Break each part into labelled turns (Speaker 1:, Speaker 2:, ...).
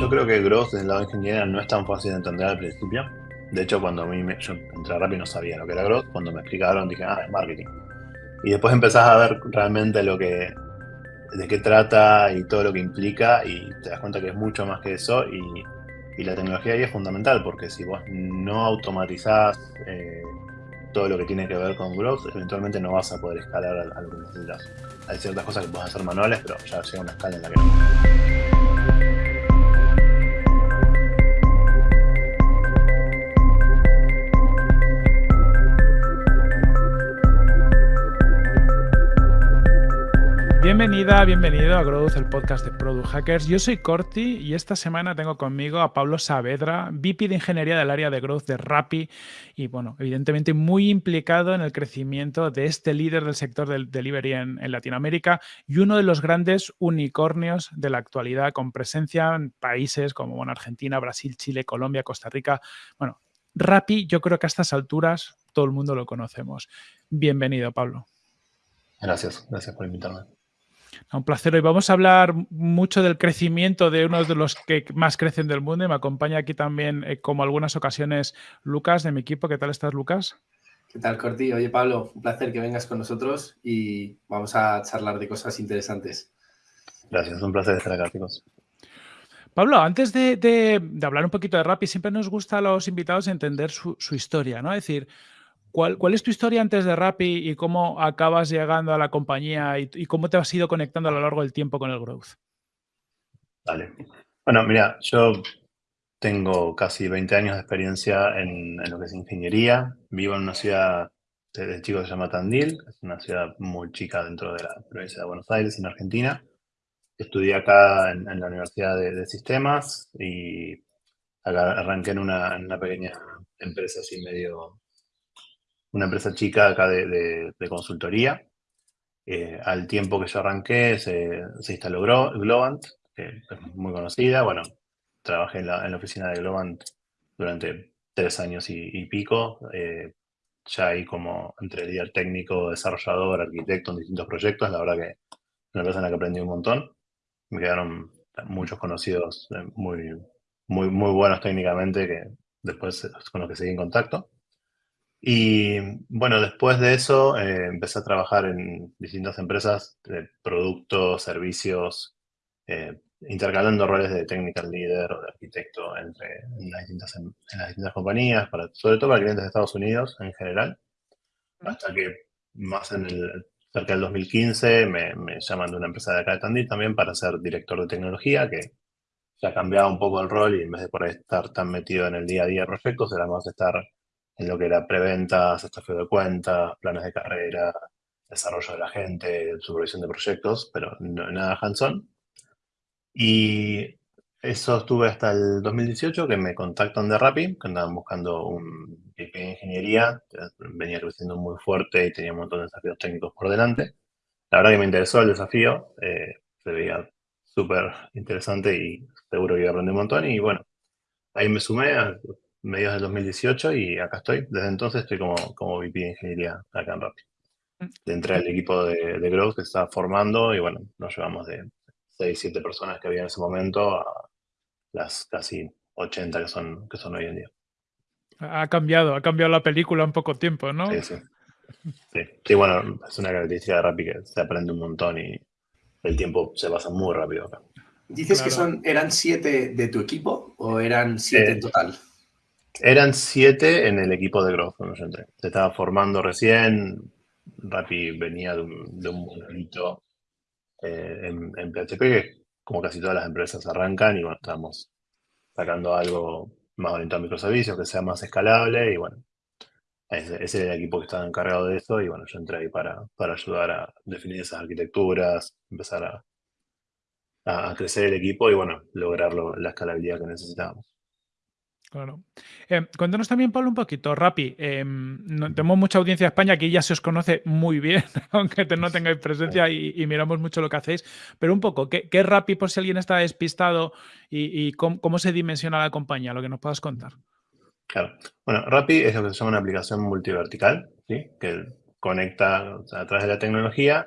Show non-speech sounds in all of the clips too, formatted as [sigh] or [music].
Speaker 1: yo creo que Growth del lado de ingeniería no es tan fácil de entender al principio. De hecho, cuando a mí me, yo entré Rappi no sabía lo que era Growth. Cuando me explicaron dije, ah, es marketing. Y después empezás a ver realmente lo que, de qué trata y todo lo que implica y te das cuenta que es mucho más que eso y, y la tecnología ahí es fundamental porque si vos no automatizás eh, todo lo que tiene que ver con growth, eventualmente no vas a poder escalar a, a lo que. Hay ciertas cosas que puedes hacer manuales, pero ya llega una escala en la que no.
Speaker 2: Bienvenida, bienvenido a Growth, el podcast de Product Hackers. Yo soy Corti y esta semana tengo conmigo a Pablo Saavedra, VP de Ingeniería del área de Growth de Rappi y, bueno, evidentemente muy implicado en el crecimiento de este líder del sector del delivery en, en Latinoamérica y uno de los grandes unicornios de la actualidad con presencia en países como Argentina, Brasil, Chile, Colombia, Costa Rica. Bueno, Rappi yo creo que a estas alturas todo el mundo lo conocemos. Bienvenido, Pablo.
Speaker 1: Gracias, gracias por invitarme.
Speaker 2: Un placer. Hoy vamos a hablar mucho del crecimiento de uno de los que más crecen del mundo y me acompaña aquí también, eh, como algunas ocasiones, Lucas de mi equipo. ¿Qué tal estás, Lucas?
Speaker 3: ¿Qué tal, Corti? Oye, Pablo, un placer que vengas con nosotros y vamos a charlar de cosas interesantes.
Speaker 1: Gracias, un placer estar acá, chicos.
Speaker 2: Pablo, antes de, de, de, hablar un poquito de Rappi, siempre nos gusta a los invitados entender su, su historia, ¿no? Es decir, ¿Cuál, ¿Cuál, es tu historia antes de Rappi y cómo acabas llegando a la compañía y, y, cómo te has ido conectando a lo largo del tiempo con el growth?
Speaker 1: Vale. Bueno, mira, yo tengo casi 20 años de experiencia en, en lo que es ingeniería. Vivo en una ciudad de chico que se llama Tandil, es una ciudad muy chica dentro de la provincia de Buenos Aires, en Argentina. Estudié acá en, en la Universidad de, de, Sistemas y acá arranqué en una, en una pequeña empresa así medio una empresa chica acá de, consultoría. Eh, al tiempo que yo arranqué se, se instaló Globant, que es muy conocida. Bueno, trabajé en la, oficina de Globant durante tres años y, pico. Eh, ya ahí como entre líder técnico, desarrollador, arquitecto en distintos proyectos. La verdad que una la que aprendí un montón. Me quedaron muchos conocidos eh, muy, muy, muy buenos técnicamente que después con los que seguí en contacto. Y bueno, después de eso eh, empecé a trabajar en distintas empresas de productos, servicios, eh, intercalando roles de technical leader o de arquitecto entre en las distintas, en las distintas compañías, para, sobre todo para clientes de Estados Unidos en general, hasta que más en el, cerca del 2015 me, me llaman de una empresa de acá de Tandil también para ser director de tecnología, que ya cambiaba un poco el rol y en vez de por ahí estar tan metido en el día a día de proyectos, era más estar en lo que era preventas, estafio de cuentas, planes de carrera, desarrollo de la gente, supervisión de proyectos, pero no, nada hands-on. Y eso estuve hasta el 2018, que me contactan de Rappi, que andaban buscando un VP de ingeniería, venía creciendo muy fuerte y tenía un montón de desafíos técnicos por delante. La verdad que me interesó el desafío, eh, se veía súper interesante y seguro que iba a aprender un montón. Y bueno, ahí me sumé, mediados del 2018 y acá estoy. Desde entonces estoy como, como VP de ingeniería acá en Rappi. Mm. Entré al equipo de, de Growth que está formando y bueno, nos llevamos de 6, 7 personas que había en ese momento a las casi 80 que son, que son hoy en día.
Speaker 2: Ha cambiado, ha cambiado la película en poco tiempo, ¿no?
Speaker 1: Sí, sí. Sí, sí bueno, es una característica de Rappi que se aprende un montón y el tiempo se pasa muy rápido acá.
Speaker 3: ¿Dices claro. que son, eran siete de tu equipo o eran siete eh, en total?
Speaker 1: Eran siete en el equipo de Growth cuando yo entré. Se estaba formando recién. Rappi venía de un, de eh, en, PHP, que como casi todas las empresas arrancan, y bueno, estamos sacando algo más orientado a microservicios, que sea más escalable, y bueno, ese, era el equipo que estaba encargado de eso, y bueno, yo entré ahí para, para ayudar a definir esas arquitecturas, empezar a, a, crecer el equipo y bueno, lograr lo, la escalabilidad que necesitábamos.
Speaker 2: Claro. Eh, cuéntanos también, Pablo, un poquito, Rappi. Eh, no, tenemos mucha audiencia de España, aquí ya se os conoce muy bien, [laughs] aunque te, no tengáis presencia y, y, miramos mucho lo que hacéis. Pero un poco, ¿qué, qué es Rappi por si alguien está despistado y, y cómo, cómo, se dimensiona la compañía? Lo que nos puedas contar.
Speaker 1: Claro. Bueno, Rappi es lo que se llama una aplicación multivertical, ¿sí? que conecta o sea, a través de la tecnología,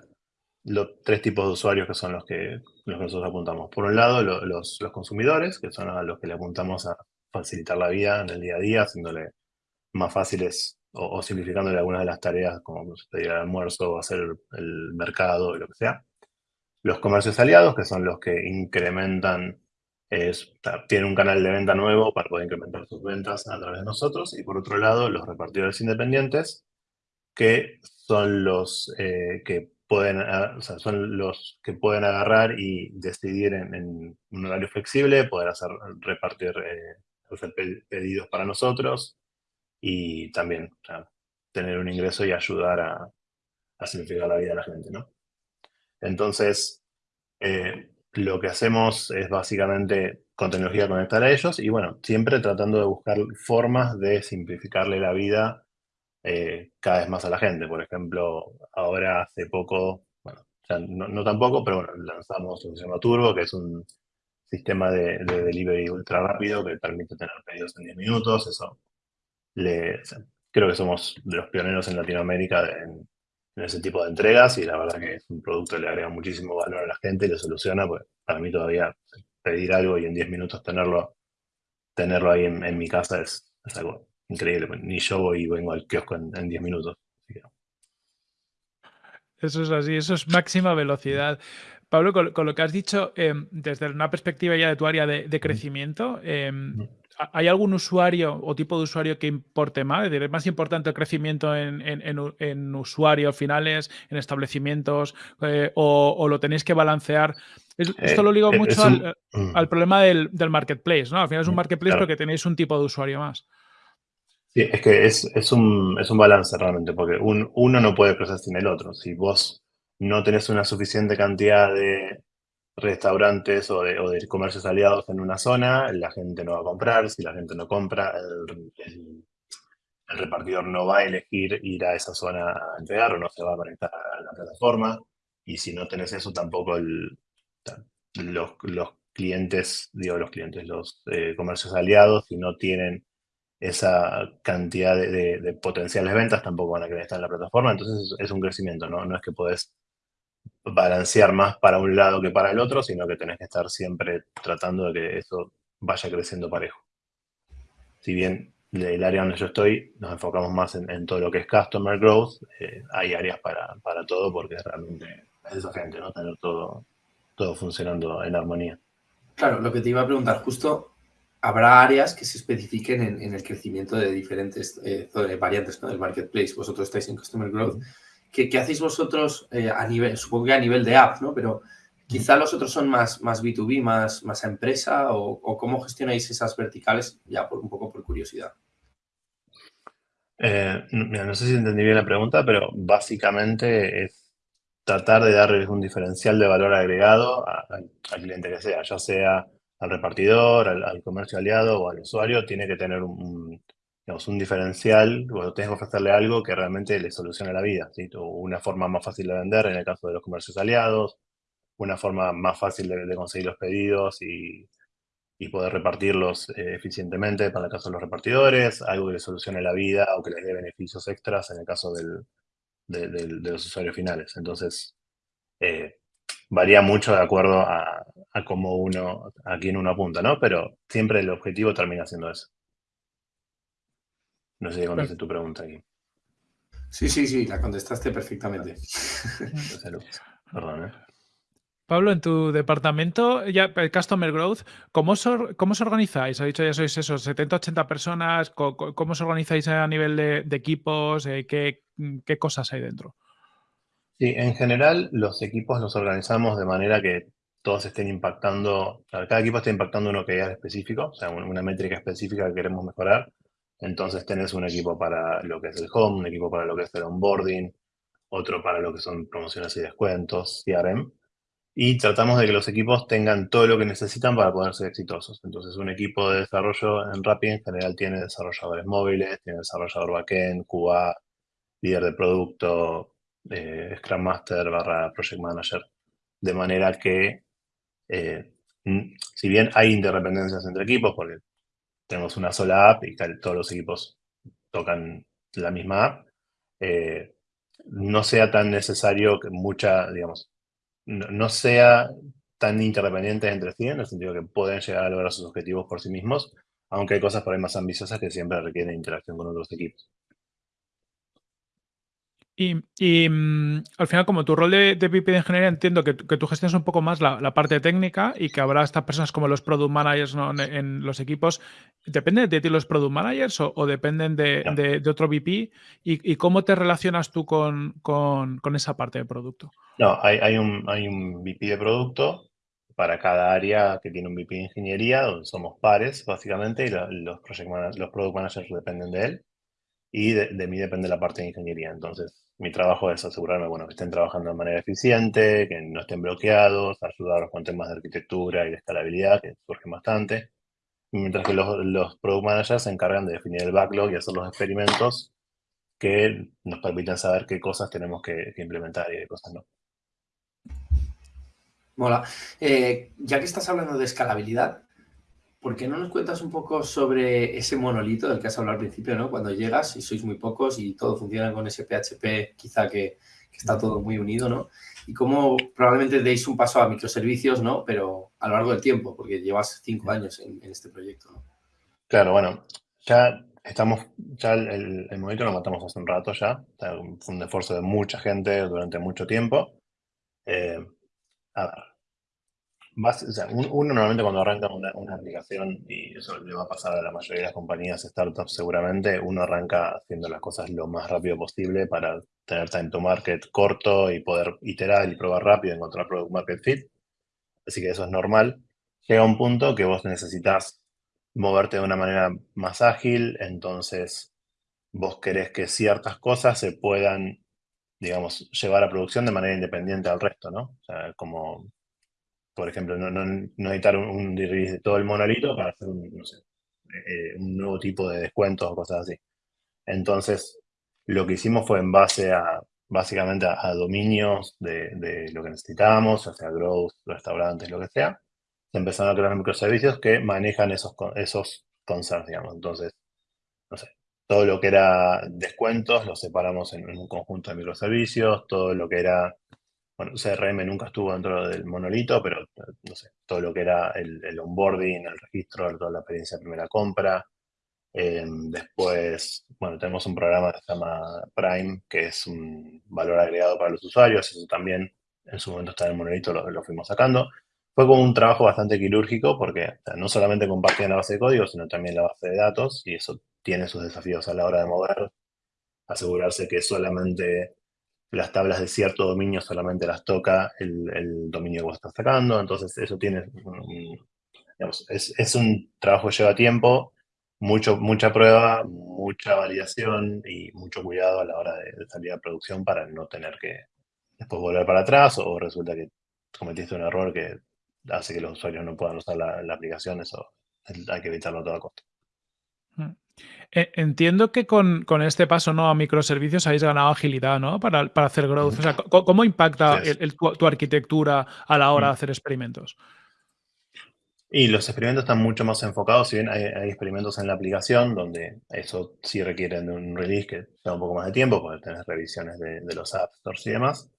Speaker 1: los tres tipos de usuarios que son los que, los que nosotros apuntamos. Por un lado, los, los, consumidores, que son a los que le apuntamos a facilitar la vida en el día a día, haciéndole más fáciles o, simplificándole algunas de las tareas, como pedir el almuerzo o hacer el mercado o lo que sea. Los comercios aliados, que son los que incrementan, es, tienen un canal de venta nuevo para poder incrementar sus ventas a través de nosotros. Y por otro lado, los repartidores independientes, que son los eh, que pueden, son los que pueden agarrar y decidir en, un horario flexible, poder hacer repartir, eh, hacer pedidos para nosotros y también tener un ingreso y ayudar a, simplificar la vida de la gente, ¿no? Entonces, eh, lo que hacemos es básicamente con tecnología conectar a ellos y bueno, siempre tratando de buscar formas de simplificarle la vida eh, cada vez más a la gente. Por ejemplo, ahora hace poco, bueno, no, tampoco, pero bueno, lanzamos lo que se llama Turbo, que es un sistema de, delivery ultra rápido que permite tener pedidos en 10 minutos. Eso le, creo que somos de los pioneros en Latinoamérica en, ese tipo de entregas y la verdad que es un producto que le agrega muchísimo valor a la gente y le soluciona, pues para mí todavía pedir algo y en 10 minutos tenerlo, tenerlo ahí en, mi casa es, es algo increíble. Pues, ni yo voy y vengo al kiosco en 10 minutos.
Speaker 2: Eso es así, eso es máxima velocidad. Pablo, con, lo que has dicho, em, desde una perspectiva ya de tu área de, crecimiento, em, ¿hay algún usuario o tipo de usuario que importe más? Es decir, ¿es más importante el crecimiento en, usuarios finales, en establecimientos, eh, o, lo tenéis que balancear? esto eh, lo ligo mucho mm. al, problema del, marketplace, ¿no? Al final es un mm, marketplace porque tenéis un tipo de usuario más.
Speaker 1: Sí, es que es, un, balance realmente, porque uno no puede crecer sin el otro. Si vos no tenés una suficiente cantidad de restaurantes o de, comercios aliados en una zona, la gente no va a comprar. Si la gente no compra, el, repartidor no va a elegir ir a esa zona a entregar o no se va a conectar a la plataforma. Y si no tenés eso, tampoco los, clientes, digo los clientes, los eh, comercios aliados, si no tienen esa cantidad de, potenciales ventas tampoco van a querer estar en la plataforma, entonces es, un crecimiento, ¿no? No es que podés balancear más para un lado que para el otro, sino que tenés que estar siempre tratando de que eso vaya creciendo parejo. Si bien el área donde yo estoy nos enfocamos más en, todo lo que es Customer Growth, eh, hay áreas para, para, todo porque realmente es desafiante, ¿no? Tener todo, todo funcionando en armonía.
Speaker 3: Claro, lo que te iba a preguntar, justo habrá áreas que se especifiquen en, el crecimiento de diferentes eh, variantes del marketplace. Vosotros estáis en Customer Growth. ¿Qué, hacéis vosotros eh, a nivel, supongo que a nivel de app, ¿no? Pero quizá los otros son más, más B2B, más, más empresa, o, cómo gestionáis esas verticales, ya por un poco por curiosidad.
Speaker 1: Eh, no sé si entendí bien la pregunta, pero básicamente es tratar de darles un diferencial de valor agregado al cliente que sea, ya sea al repartidor, al, comercio aliado o al usuario, tiene que tener un, digamos, un diferencial, o tienes que ofrecerle algo que realmente le solucione la vida. Una forma más fácil de vender en el caso de los comercios aliados, una forma más fácil de, conseguir los pedidos y, poder repartirlos eh, eficientemente para el caso de los repartidores, algo que le solucione la vida o que les dé beneficios extras en el caso del, de, los usuarios finales. Entonces, eh, varía mucho de acuerdo a, cómo uno, a quién uno apunta, ¿no? Pero siempre el objetivo termina siendo eso. No sé si contesté tu pregunta aquí.
Speaker 3: Sí, sí, sí, la contestaste perfectamente.
Speaker 1: Perdón, ¿eh?
Speaker 2: Pablo, en tu departamento, ya el Customer Growth, ¿cómo os, cómo organizáis? Ha dicho ya sois esos 70, 80 personas. ¿Cómo, os organizáis a nivel de, equipos? Eh, ¿qué, ¿Qué cosas hay dentro?
Speaker 1: Sí, en general los equipos los organizamos de manera que todos estén impactando, cada equipo está impactando una KPI específico, o sea, una métrica específica que queremos mejorar. Entonces tenés un equipo para lo que es el home, un equipo para lo que es el onboarding, otro para lo que son promociones y descuentos, CRM. Y tratamos de que los equipos tengan todo lo que necesitan para poder ser exitosos. Entonces un equipo de desarrollo en Rappi en general tiene desarrolladores móviles, tiene desarrollador backend, QA, líder de producto, eh, Scrum Master barra Project Manager. De manera que, eh, si bien hay interdependencias entre equipos, porque tenemos una sola app y todos los equipos tocan la misma app, eh, no sea tan necesario que mucha, digamos, no, sea tan interdependientes entre sí, en el sentido que pueden llegar a lograr sus objetivos por sí mismos, aunque hay cosas por ahí más ambiciosas que siempre requieren interacción con otros equipos.
Speaker 2: Y, mm, al final, como tu rol de, de VP de ingeniería, entiendo que, tú gestionas un poco más la, parte técnica y que habrá estas personas como los product managers en, los equipos. ¿Dependen de ti los product managers o, dependen de, otro VP? ¿Y, cómo te relacionas tú con, esa parte de producto?
Speaker 1: No, hay, un, hay un VP de producto para cada área que tiene un VP de ingeniería, donde somos pares, básicamente, y los, project los product managers dependen de él. Y de, mí depende la parte de ingeniería. Entonces, mi trabajo es asegurarme, bueno, que estén trabajando de manera eficiente, que no estén bloqueados, ayudarlos con temas de arquitectura y de escalabilidad, que surgen bastante. Mientras que los, los product managers se encargan de definir el backlog y hacer los experimentos que nos permiten saber qué cosas tenemos que, implementar y qué cosas no.
Speaker 3: Mola. Eh, ya que estás hablando de escalabilidad, ¿por qué no nos cuentas un poco sobre ese monolito del que has hablado al principio, ¿no? Cuando llegas y sois muy pocos y todo funciona con ese PHP, quizá que, está todo muy unido, ¿no? Y cómo probablemente deis un paso a microservicios, ¿no? Pero a lo largo del tiempo, porque llevas cinco años en, este proyecto, ¿no?
Speaker 1: Claro, bueno, ya estamos, ya el, monolito lo matamos hace un rato ya, fue un esfuerzo de mucha gente durante mucho tiempo. Eh, a ver, uno normalmente cuando arranca una, aplicación, y eso le va a pasar a la mayoría de las compañías startups seguramente, uno arranca haciendo las cosas lo más rápido posible para tener time to market corto y poder iterar y probar rápido, encontrar product market fit. Así que eso es normal. Llega un punto que vos necesitas moverte de una manera más ágil, entonces vos querés que ciertas cosas se puedan, digamos, llevar a producción de manera independiente al resto, ¿no? O sea, como por ejemplo, no, no, necesitar un, release de todo el monolito para hacer un, no sé, eh, un nuevo tipo de descuentos o cosas así. Entonces, lo que hicimos fue en base a, básicamente, a, dominios de, lo que necesitábamos, o sea, growth, restaurantes, lo que sea. Se empezaron a crear microservicios que manejan esos, esos concerns, digamos. Entonces, no sé, todo lo que era descuentos lo separamos en un conjunto de microservicios, todo lo que era bueno, CRM nunca estuvo dentro del monolito, pero no sé, todo lo que era el, onboarding, el registro, toda la experiencia de primera compra. Em, después, bueno, tenemos un programa que se llama Prime, que es un valor agregado para los usuarios. Eso también en su momento está en el monolito, lo, fuimos sacando. Fue como un trabajo bastante quirúrgico porque no solamente compartían la base de código, sino también la base de datos y eso tiene sus desafíos a la hora de mover, asegurarse que solamente las tablas de cierto dominio solamente las toca el, dominio que vos estás sacando, entonces eso tiene, es, un trabajo que lleva tiempo, mucho, mucha prueba, mucha validación y mucho cuidado a la hora de, salir a producción para no tener que después volver para atrás o resulta que cometiste un error que hace que los usuarios no puedan usar la, aplicación, eso hay que evitarlo a toda costa.
Speaker 2: Mm. E, entiendo que con, este paso ¿no? a microservicios habéis ganado agilidad ¿no? para, hacer growth. O sea, ¿cómo, impacta tu, arquitectura a la hora de hacer experimentos?
Speaker 1: Y los experimentos están mucho más enfocados, si bien hay, experimentos en la aplicación donde eso sí requiere de un release que lleva un poco más de tiempo, porque tenés revisiones de, los apps stores y demás,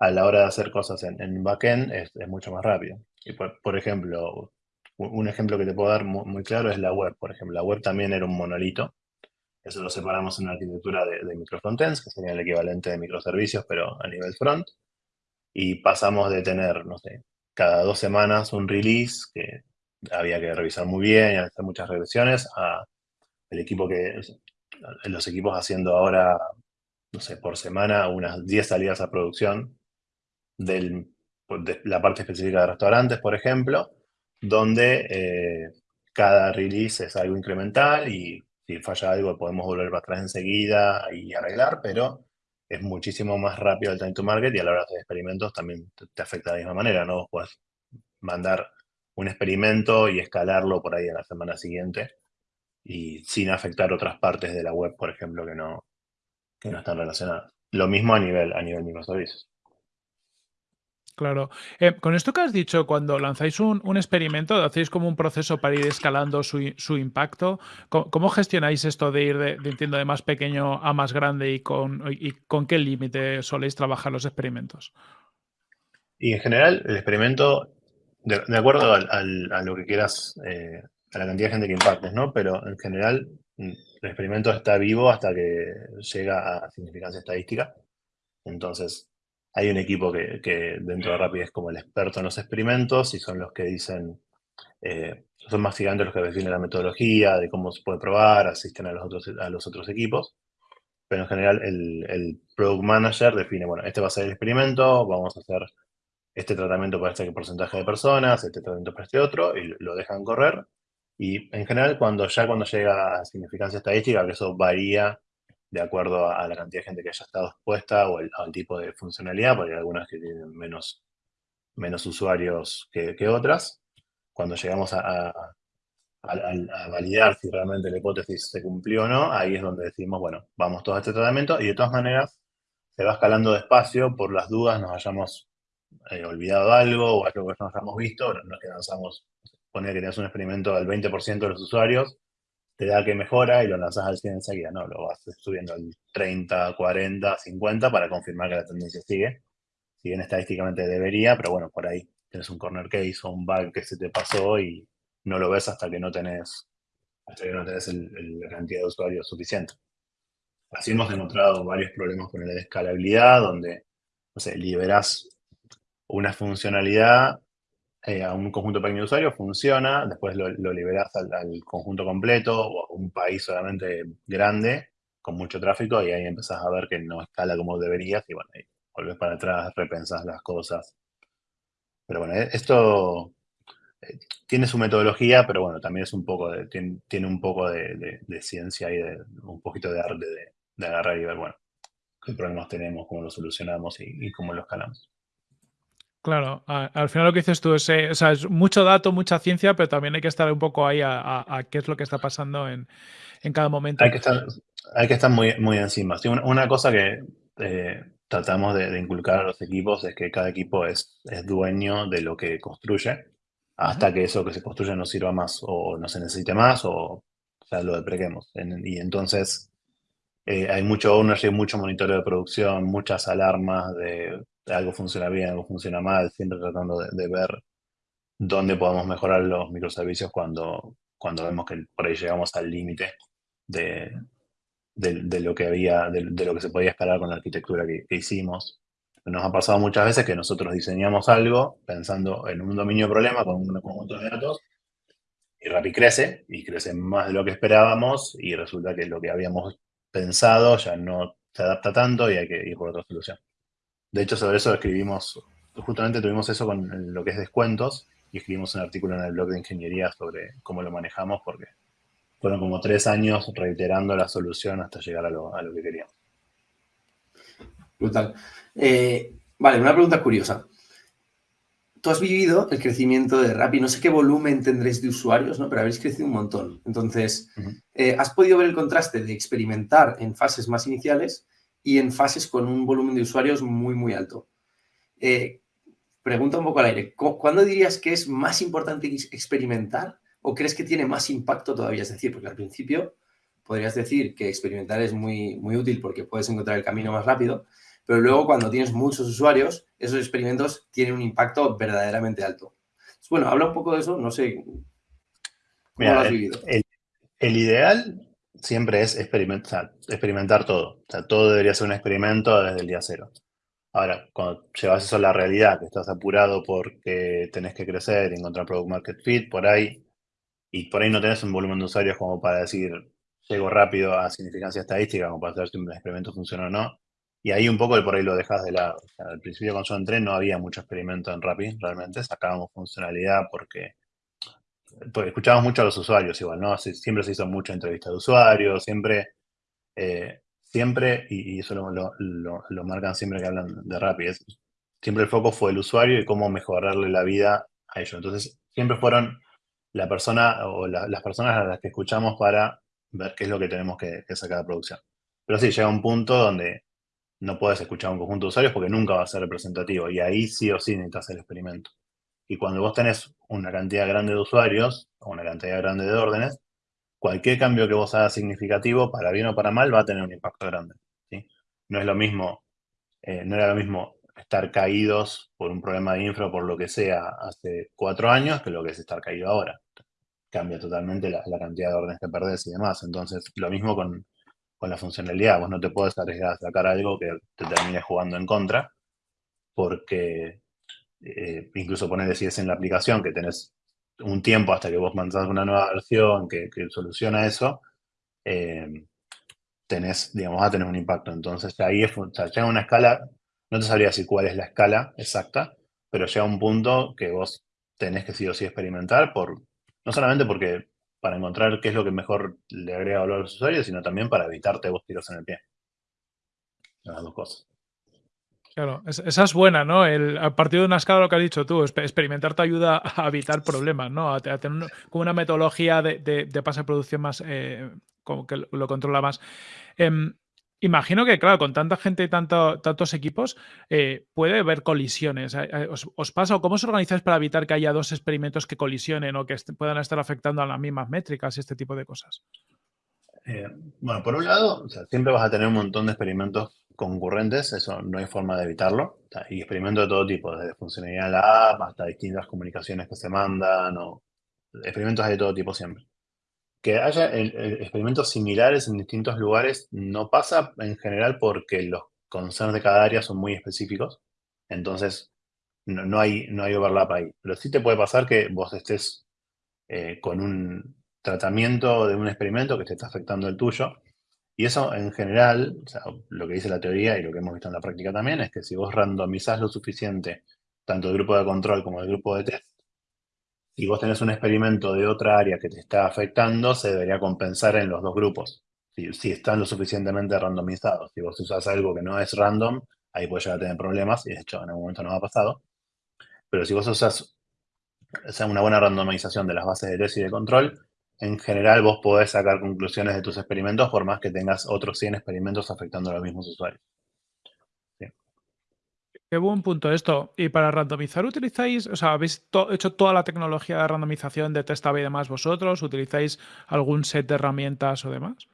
Speaker 1: a la hora de hacer cosas en, en backend es, mucho más rápido. Y por ejemplo, un ejemplo que te puedo dar muy, claro es la web, por ejemplo. La web también era un monolito. Eso lo separamos en una arquitectura de, de microfrontends, que sería el equivalente de microservicios, pero a nivel front. Y pasamos de tener, no sé, cada dos semanas un release que había que revisar muy bien y hacer muchas regresiones, a el equipo que, los equipos haciendo ahora, no sé, por semana unas 10 salidas a producción del, de la parte específica de restaurantes, por ejemplo, donde eh, cada release es algo incremental y si falla algo podemos volver para atrás enseguida y arreglar, pero es muchísimo más rápido el time to market y a la hora de hacer experimentos también te, afecta de la misma manera, ¿no? Puedes mandar un experimento y escalarlo por ahí a la semana siguiente y sin afectar otras partes de la web, por ejemplo, que no, que no están relacionadas. Lo mismo a nivel, a nivel microservicios.
Speaker 2: Claro. Eh, con esto que has dicho, cuando lanzáis un, experimento, hacéis como un proceso para ir escalando su, impacto. ¿Cómo, gestionáis esto de ir de, entiendo, de más pequeño a más grande y con, con qué límite soléis trabajar los experimentos?
Speaker 1: Y en general, el experimento, de, acuerdo a lo que quieras, eh, a la cantidad de gente que impactes, ¿no? Pero en general, mm, el experimento está vivo hasta que llega a significancia estadística. Entonces, hay un equipo que, dentro de Rapid es como el experto en los experimentos y son los que dicen, eh, son más gigantes los que definen la metodología, de cómo se puede probar, asisten a los otros, a los otros equipos. Pero en general el, el Product Manager define, bueno, este va a ser el experimento, vamos a hacer este tratamiento para este porcentaje de personas, este tratamiento para este otro, y lo dejan correr. Y en general, cuando ya cuando llega a significancia estadística, que eso varía de acuerdo a, la cantidad de gente que haya estado expuesta o al tipo de funcionalidad, porque hay algunas que tienen menos, menos usuarios que, otras. Cuando llegamos a, a, validar si realmente la hipótesis se cumplió o no, ahí es donde decimos, bueno, vamos todos a este tratamiento y de todas maneras se va escalando despacio por las dudas, nos hayamos eh, olvidado algo o algo que no hayamos visto, no que lanzamos, poner que tenías un experimento del 20% de los usuarios, te da que mejora y lo lanzas al 100 enseguida, no, lo vas subiendo al 30, 40, 50 para confirmar que la tendencia sigue. Si bien estadísticamente debería, pero bueno, por ahí tienes un corner case o un bug que se te pasó y no lo ves hasta que no tenés, hasta que no tenés la cantidad de usuarios suficiente. Así hemos encontrado varios problemas con la escalabilidad, donde, no sé, liberas una funcionalidad eh, a un conjunto pequeño de usuarios, funciona, después lo, liberas al, conjunto completo o a un país solamente grande, con mucho tráfico, y ahí empezás a ver que no escala como deberías, y bueno, ahí volvés para atrás, repensás las cosas. Pero bueno, eh, esto eh, tiene su metodología, pero bueno, también es un poco de, tiene, un poco de, ciencia y de, un poquito de arte de, agarrar y ver, bueno, qué problemas tenemos, cómo los solucionamos y, cómo los escalamos.
Speaker 2: Claro, al final lo que dices tú es, eh, o sea, es mucho dato, mucha ciencia, pero también hay que estar un poco ahí a, qué es lo que está pasando en, cada momento.
Speaker 1: Hay que estar, hay que estar muy, muy encima. una, cosa que eh, tratamos de, inculcar a los equipos es que cada equipo es, es dueño de lo que construye hasta que eso que se construye no sirva más o no se necesite más o, sea, lo deprequemos. y entonces eh, hay mucho ownership, mucho monitoreo de producción, muchas alarmas de, algo funciona bien, algo funciona mal, siempre tratando de, ver dónde podemos mejorar los microservicios cuando, cuando vemos que por ahí llegamos al límite de, de, lo que había, de, lo que se podía escalar con la arquitectura que hicimos. Nos ha pasado muchas veces que nosotros diseñamos algo pensando en un dominio de problema con un conjunto de datos y Rappi crece y crece más de lo que esperábamos y resulta que lo que habíamos pensado ya no se adapta tanto y hay que ir por otra solución. De hecho, sobre eso escribimos, justamente tuvimos eso con lo que es descuentos y escribimos un artículo en el blog de ingeniería sobre cómo lo manejamos porque fueron como tres años reiterando la solución hasta llegar a lo, a lo que queríamos.
Speaker 3: Brutal. Eh, vale, una pregunta curiosa. Tú has vivido el crecimiento de Rappi, no sé qué volumen tendréis de usuarios, ¿no? pero habéis crecido un montón. Entonces, eh, ¿has podido ver el contraste de experimentar en fases más iniciales y en fases con un volumen de usuarios muy, muy alto? Eh, pregunta un poco al aire, ¿cuándo dirías que es más importante experimentar o crees que tiene más impacto todavía? Es decir, porque al principio podrías decir que experimentar es muy, muy útil porque puedes encontrar el camino más rápido, pero luego cuando tienes muchos usuarios, esos experimentos tienen un impacto verdaderamente alto. Bueno, habla un poco de eso, no sé
Speaker 1: cómo lo has vivido. El, ideal siempre es experimentar, todo. O todo debería ser un experimento desde el día cero. Ahora, cuando llevas eso a la realidad, que estás apurado porque tenés que crecer, encontrar product market fit, por ahí, y por ahí no tenés un volumen de usuarios como para decir, llego rápido a significancia estadística, como para saber si un experimento funciona o no, y ahí un poco por ahí lo dejas de lado. al principio cuando yo entré no había mucho experimento en Rappi, realmente. Sacábamos funcionalidad porque, escuchábamos mucho a los usuarios igual, ¿no? Siempre se hizo mucha entrevista de usuarios, siempre, eh, siempre, y, eso lo, marcan siempre que hablan de Rappi, siempre el foco fue el usuario y cómo mejorarle la vida a ellos. Entonces, siempre fueron la persona o las personas a las que escuchamos para ver qué es lo que tenemos que, que sacar de producción. Pero sí, llega un punto donde no puedes escuchar un conjunto de usuarios porque nunca va a ser representativo y ahí sí o sí necesitas el experimento. Y cuando vos tenés una cantidad grande de usuarios o una cantidad grande de órdenes, cualquier cambio que vos hagas significativo, para bien o para mal, va a tener un impacto grande. ¿sí? No es lo mismo, eh, no era lo mismo estar caídos por un problema de infra o por lo que sea hace cuatro años que lo que es estar caído ahora. Cambia totalmente la, cantidad de órdenes que perdés y demás. Entonces, lo mismo con, la funcionalidad. Vos no te puedes arriesgar a sacar algo que te termine jugando en contra, porque eh, incluso poner si es en la aplicación que tenés un tiempo hasta que vos mandás una nueva versión que, soluciona eso, eh, tenés, digamos, va a tener un impacto. Entonces, ahí es, sea, llega una escala, no te sabría decir cuál es la escala exacta, pero llega un punto que vos tenés que sí o sí experimentar, por, no solamente porque para encontrar qué es lo que mejor le agrega valor a los usuarios, sino también para evitarte vos tiros en el pie. Las dos cosas.
Speaker 2: Claro, esa es buena, ¿no? El, a partir de una escala, lo que has dicho tú, experimentar te ayuda a evitar problemas, ¿no? A, tener como una metodología de, de, pase de producción más, eh, como que lo controla más. Em, imagino que, claro, con tanta gente y tanto, tantos equipos, eh, puede haber colisiones. ¿Os, pasa o cómo os organizáis para evitar que haya dos experimentos que colisionen o que puedan estar afectando a las mismas métricas y este tipo de cosas?
Speaker 1: Eh, bueno, por un lado, siempre vas a tener un montón de experimentos concurrentes, eso no hay forma de evitarlo. y experimentos de todo tipo, desde funcionalidad de la app hasta distintas comunicaciones que se mandan, o experimentos de todo tipo siempre. Que haya experimentos similares en distintos lugares no pasa en general porque los concerns de cada área son muy específicos, entonces no, hay, no hay overlap ahí. Pero sí te puede pasar que vos estés eh, con un tratamiento de un experimento que te está afectando el tuyo y eso en general, lo que dice la teoría y lo que hemos visto en la práctica también, es que si vos randomizás lo suficiente, tanto el grupo de control como el grupo de test, y vos tenés un experimento de otra área que te está afectando, se debería compensar en los dos grupos. Si, están lo suficientemente randomizados. Si vos usas algo que no es random, ahí puede llegar a tener problemas, y de hecho en algún momento nos ha pasado. Pero si vos usas una buena randomización de las bases de test y de control, en general vos podés sacar conclusiones de tus experimentos por más que tengas otros 100 experimentos afectando a los mismos usuarios.
Speaker 2: Qué buen punto esto. Y para randomizar, ¿utilizáis, o sea, habéis hecho toda la tecnología de randomización de test y demás vosotros? ¿Utilizáis algún set de herramientas o demás?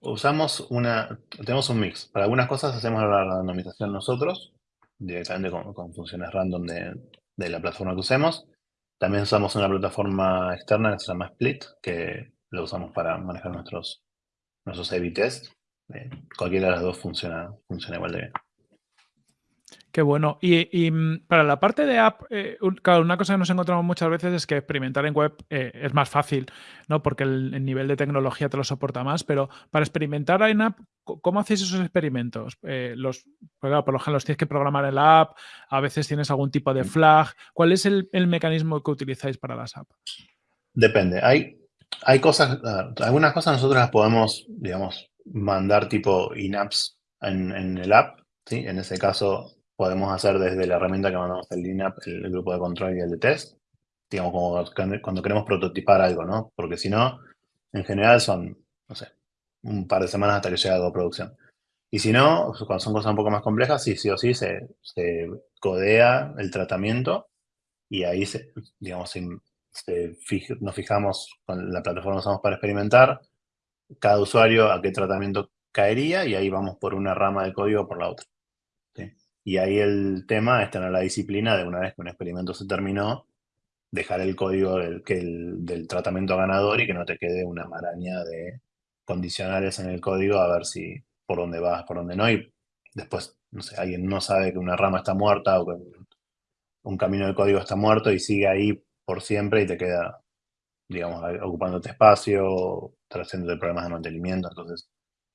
Speaker 1: Usamos una, tenemos un mix. Para algunas cosas hacemos la randomización nosotros, directamente con, funciones random de, de la plataforma que usemos. También usamos una plataforma externa que se llama Split, que lo usamos para manejar nuestros, nuestros A-B tests. Eh, cualquiera de las dos funciona, funciona igual de bien.
Speaker 2: Qué bueno. Y, mm, para la parte de app, eh, claro, una cosa que nos encontramos muchas veces es que experimentar en web eh, es más fácil, ¿no? Porque el, nivel de tecnología te lo soporta más, pero para experimentar en app, ¿cómo hacéis esos experimentos? Eh, los, pues por lo general los tienes que programar en la app, a veces tienes algún tipo de flag. ¿Cuál es el, mecanismo que utilizáis para las apps?
Speaker 1: Depende. Hay, hay cosas, algunas cosas nosotros las podemos, digamos, mandar tipo in-apps en, en el app, ¿sí? En ese caso podemos hacer desde la herramienta que mandamos el LINAP, el, grupo de control y el de test, digamos, como cuando queremos prototipar algo, ¿no? Porque si no, en general son, no sé, un par de semanas hasta que llega a producción. Y si no, cuando son cosas un poco más complejas, sí, sí o sí se, codea el tratamiento y ahí, se, digamos, nos fijamos con la plataforma que usamos para experimentar, cada usuario a qué tratamiento caería y ahí vamos por una rama de código por la otra. Y ahí el tema es tener la disciplina de una vez que un experimento se terminó, dejar el código del, que del tratamiento ganador y que no te quede una maraña de condicionales en el código a ver si por dónde vas, por dónde no. Y después, no sé, alguien no sabe que una rama está muerta o que un camino de código está muerto y sigue ahí por siempre y te queda, digamos, ocupándote espacio, trayéndote problemas de mantenimiento. Entonces,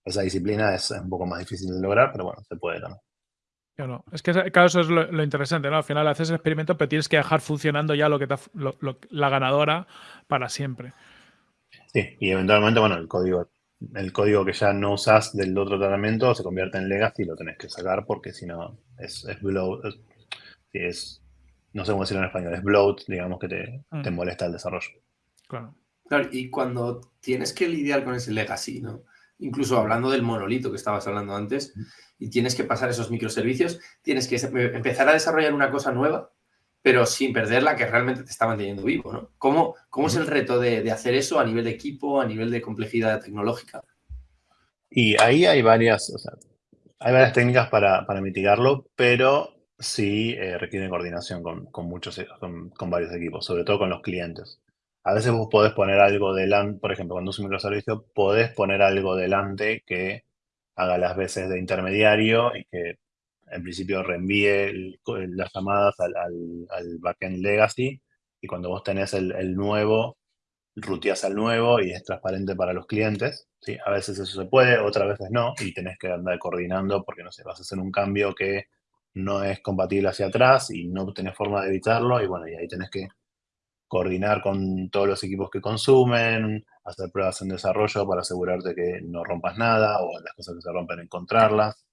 Speaker 1: esa disciplina es un poco más difícil de lograr, pero bueno, se puede también.
Speaker 2: Es que claro, eso es lo, interesante, ¿no? Al final haces el experimento, pero tienes que dejar funcionando ya lo que la ganadora para siempre.
Speaker 1: Sí, y eventualmente, bueno, el código, el código que ya no usas del otro tratamiento se convierte en legacy y lo tenés que sacar porque si no es, es bloat, es, no sé cómo decirlo en español, es bloat, digamos que te, te mm. molesta el desarrollo.
Speaker 3: Claro. Claro, y cuando tienes que lidiar con ese legacy, ¿no? Incluso hablando del monolito que estabas hablando antes, y tienes que pasar esos microservicios, tienes que empezar a desarrollar una cosa nueva, pero sin perder la que realmente te está manteniendo vivo, ¿no? ¿Cómo, cómo es el reto de, hacer eso a nivel de equipo, a nivel de complejidad tecnológica?
Speaker 1: Y ahí hay varias, hay varias técnicas para, mitigarlo, pero sí eh, requieren coordinación con, muchos, con, varios equipos, sobre todo con los clientes. A veces vos podés poner algo delante, por ejemplo, cuando es un microservicio, podés poner algo delante que haga las veces de intermediario y que en principio reenvíe las llamadas al, al, backend legacy y cuando vos tenés el, el nuevo, ruteas al nuevo y es transparente para los clientes. ¿sí? A veces eso se puede, otras veces no, y tenés que andar coordinando porque, no sé, vas a hacer un cambio que no es compatible hacia atrás y no tenés forma de evitarlo, y bueno, y ahí tenés que coordinar con todos los equipos que consumen, hacer pruebas en desarrollo para asegurarte que no rompas nada o las cosas que se rompen encontrarlas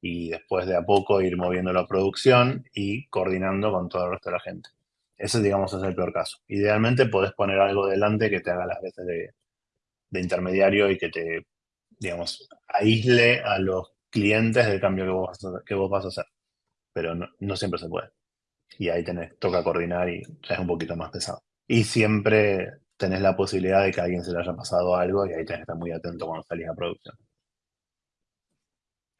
Speaker 1: y después de a poco ir moviendo la producción y coordinando con todo el resto de la gente. Ese, digamos, es el peor caso. Idealmente podés poner algo delante que te haga las veces de, intermediario y que te, digamos, aísle a los clientes del cambio que vos que vos vas a hacer. Pero no, siempre se puede. Y ahí tenés, toca coordinar y ya es un poquito más pesado. Y siempre tenés la posibilidad de que a alguien se le haya pasado algo y ahí tenés que estar muy atento cuando salís a producción.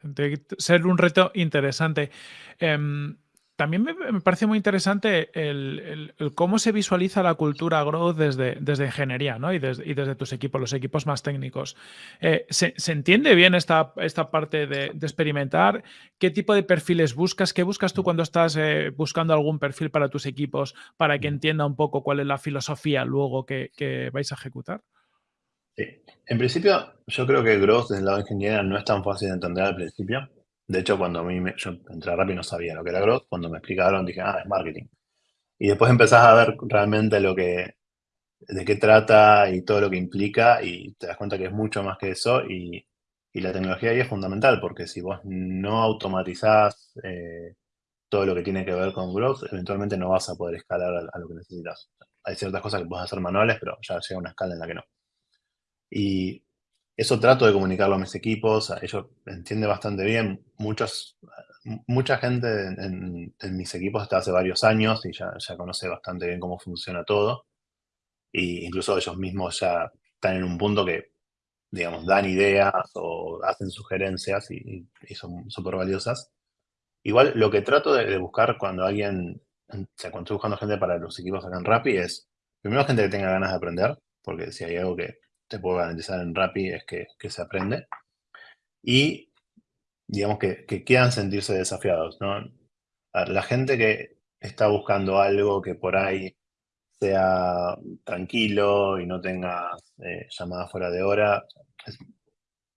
Speaker 2: De ser un reto interesante. Em, también me, parece muy interesante el, cómo se visualiza la cultura growth desde, desde ingeniería ¿no? y, desde, tus equipos, los equipos más técnicos. Eh, ¿se, entiende bien esta, esta parte de, experimentar? ¿Qué tipo de perfiles buscas? ¿Qué buscas tú cuando estás eh, buscando algún perfil para tus equipos para que entienda un poco cuál es la filosofía luego que, que vais a ejecutar?
Speaker 1: Sí. En principio, yo creo que growth desde el lado de ingeniería no es tan fácil de entender al principio. De hecho, cuando a mí me, yo entré rápido no sabía lo que era growth. Cuando me explicaron dije, ah, es marketing. Y después empezás a ver realmente lo que, de qué trata y todo lo que implica y te das cuenta que es mucho más que eso y, la tecnología ahí es fundamental porque si vos no automatizás eh, todo lo que tiene que ver con growth, eventualmente no vas a poder escalar a, a, lo que necesitas. Hay ciertas cosas que puedes hacer manuales, pero ya llega una escala en la que no. Y eso trato de comunicarlo a mis equipos, ellos entienden bastante bien. Muchos, mucha gente en, mis equipos está hace varios años y ya, ya conoce bastante bien cómo funciona todo. Y incluso ellos mismos ya están en un punto que, digamos, dan ideas o hacen sugerencias y, son súper valiosas. Igual lo que trato de, buscar cuando alguien, o sea, cuando estoy buscando gente para los equipos acá en Rappi es, primero gente que tenga ganas de aprender, porque si hay algo que puedo garantizar en Rappi es que, se aprende. Y digamos que, quieran sentirse desafiados. ¿no? la gente que está buscando algo que por ahí sea tranquilo y no tenga eh, llamadas fuera de hora, es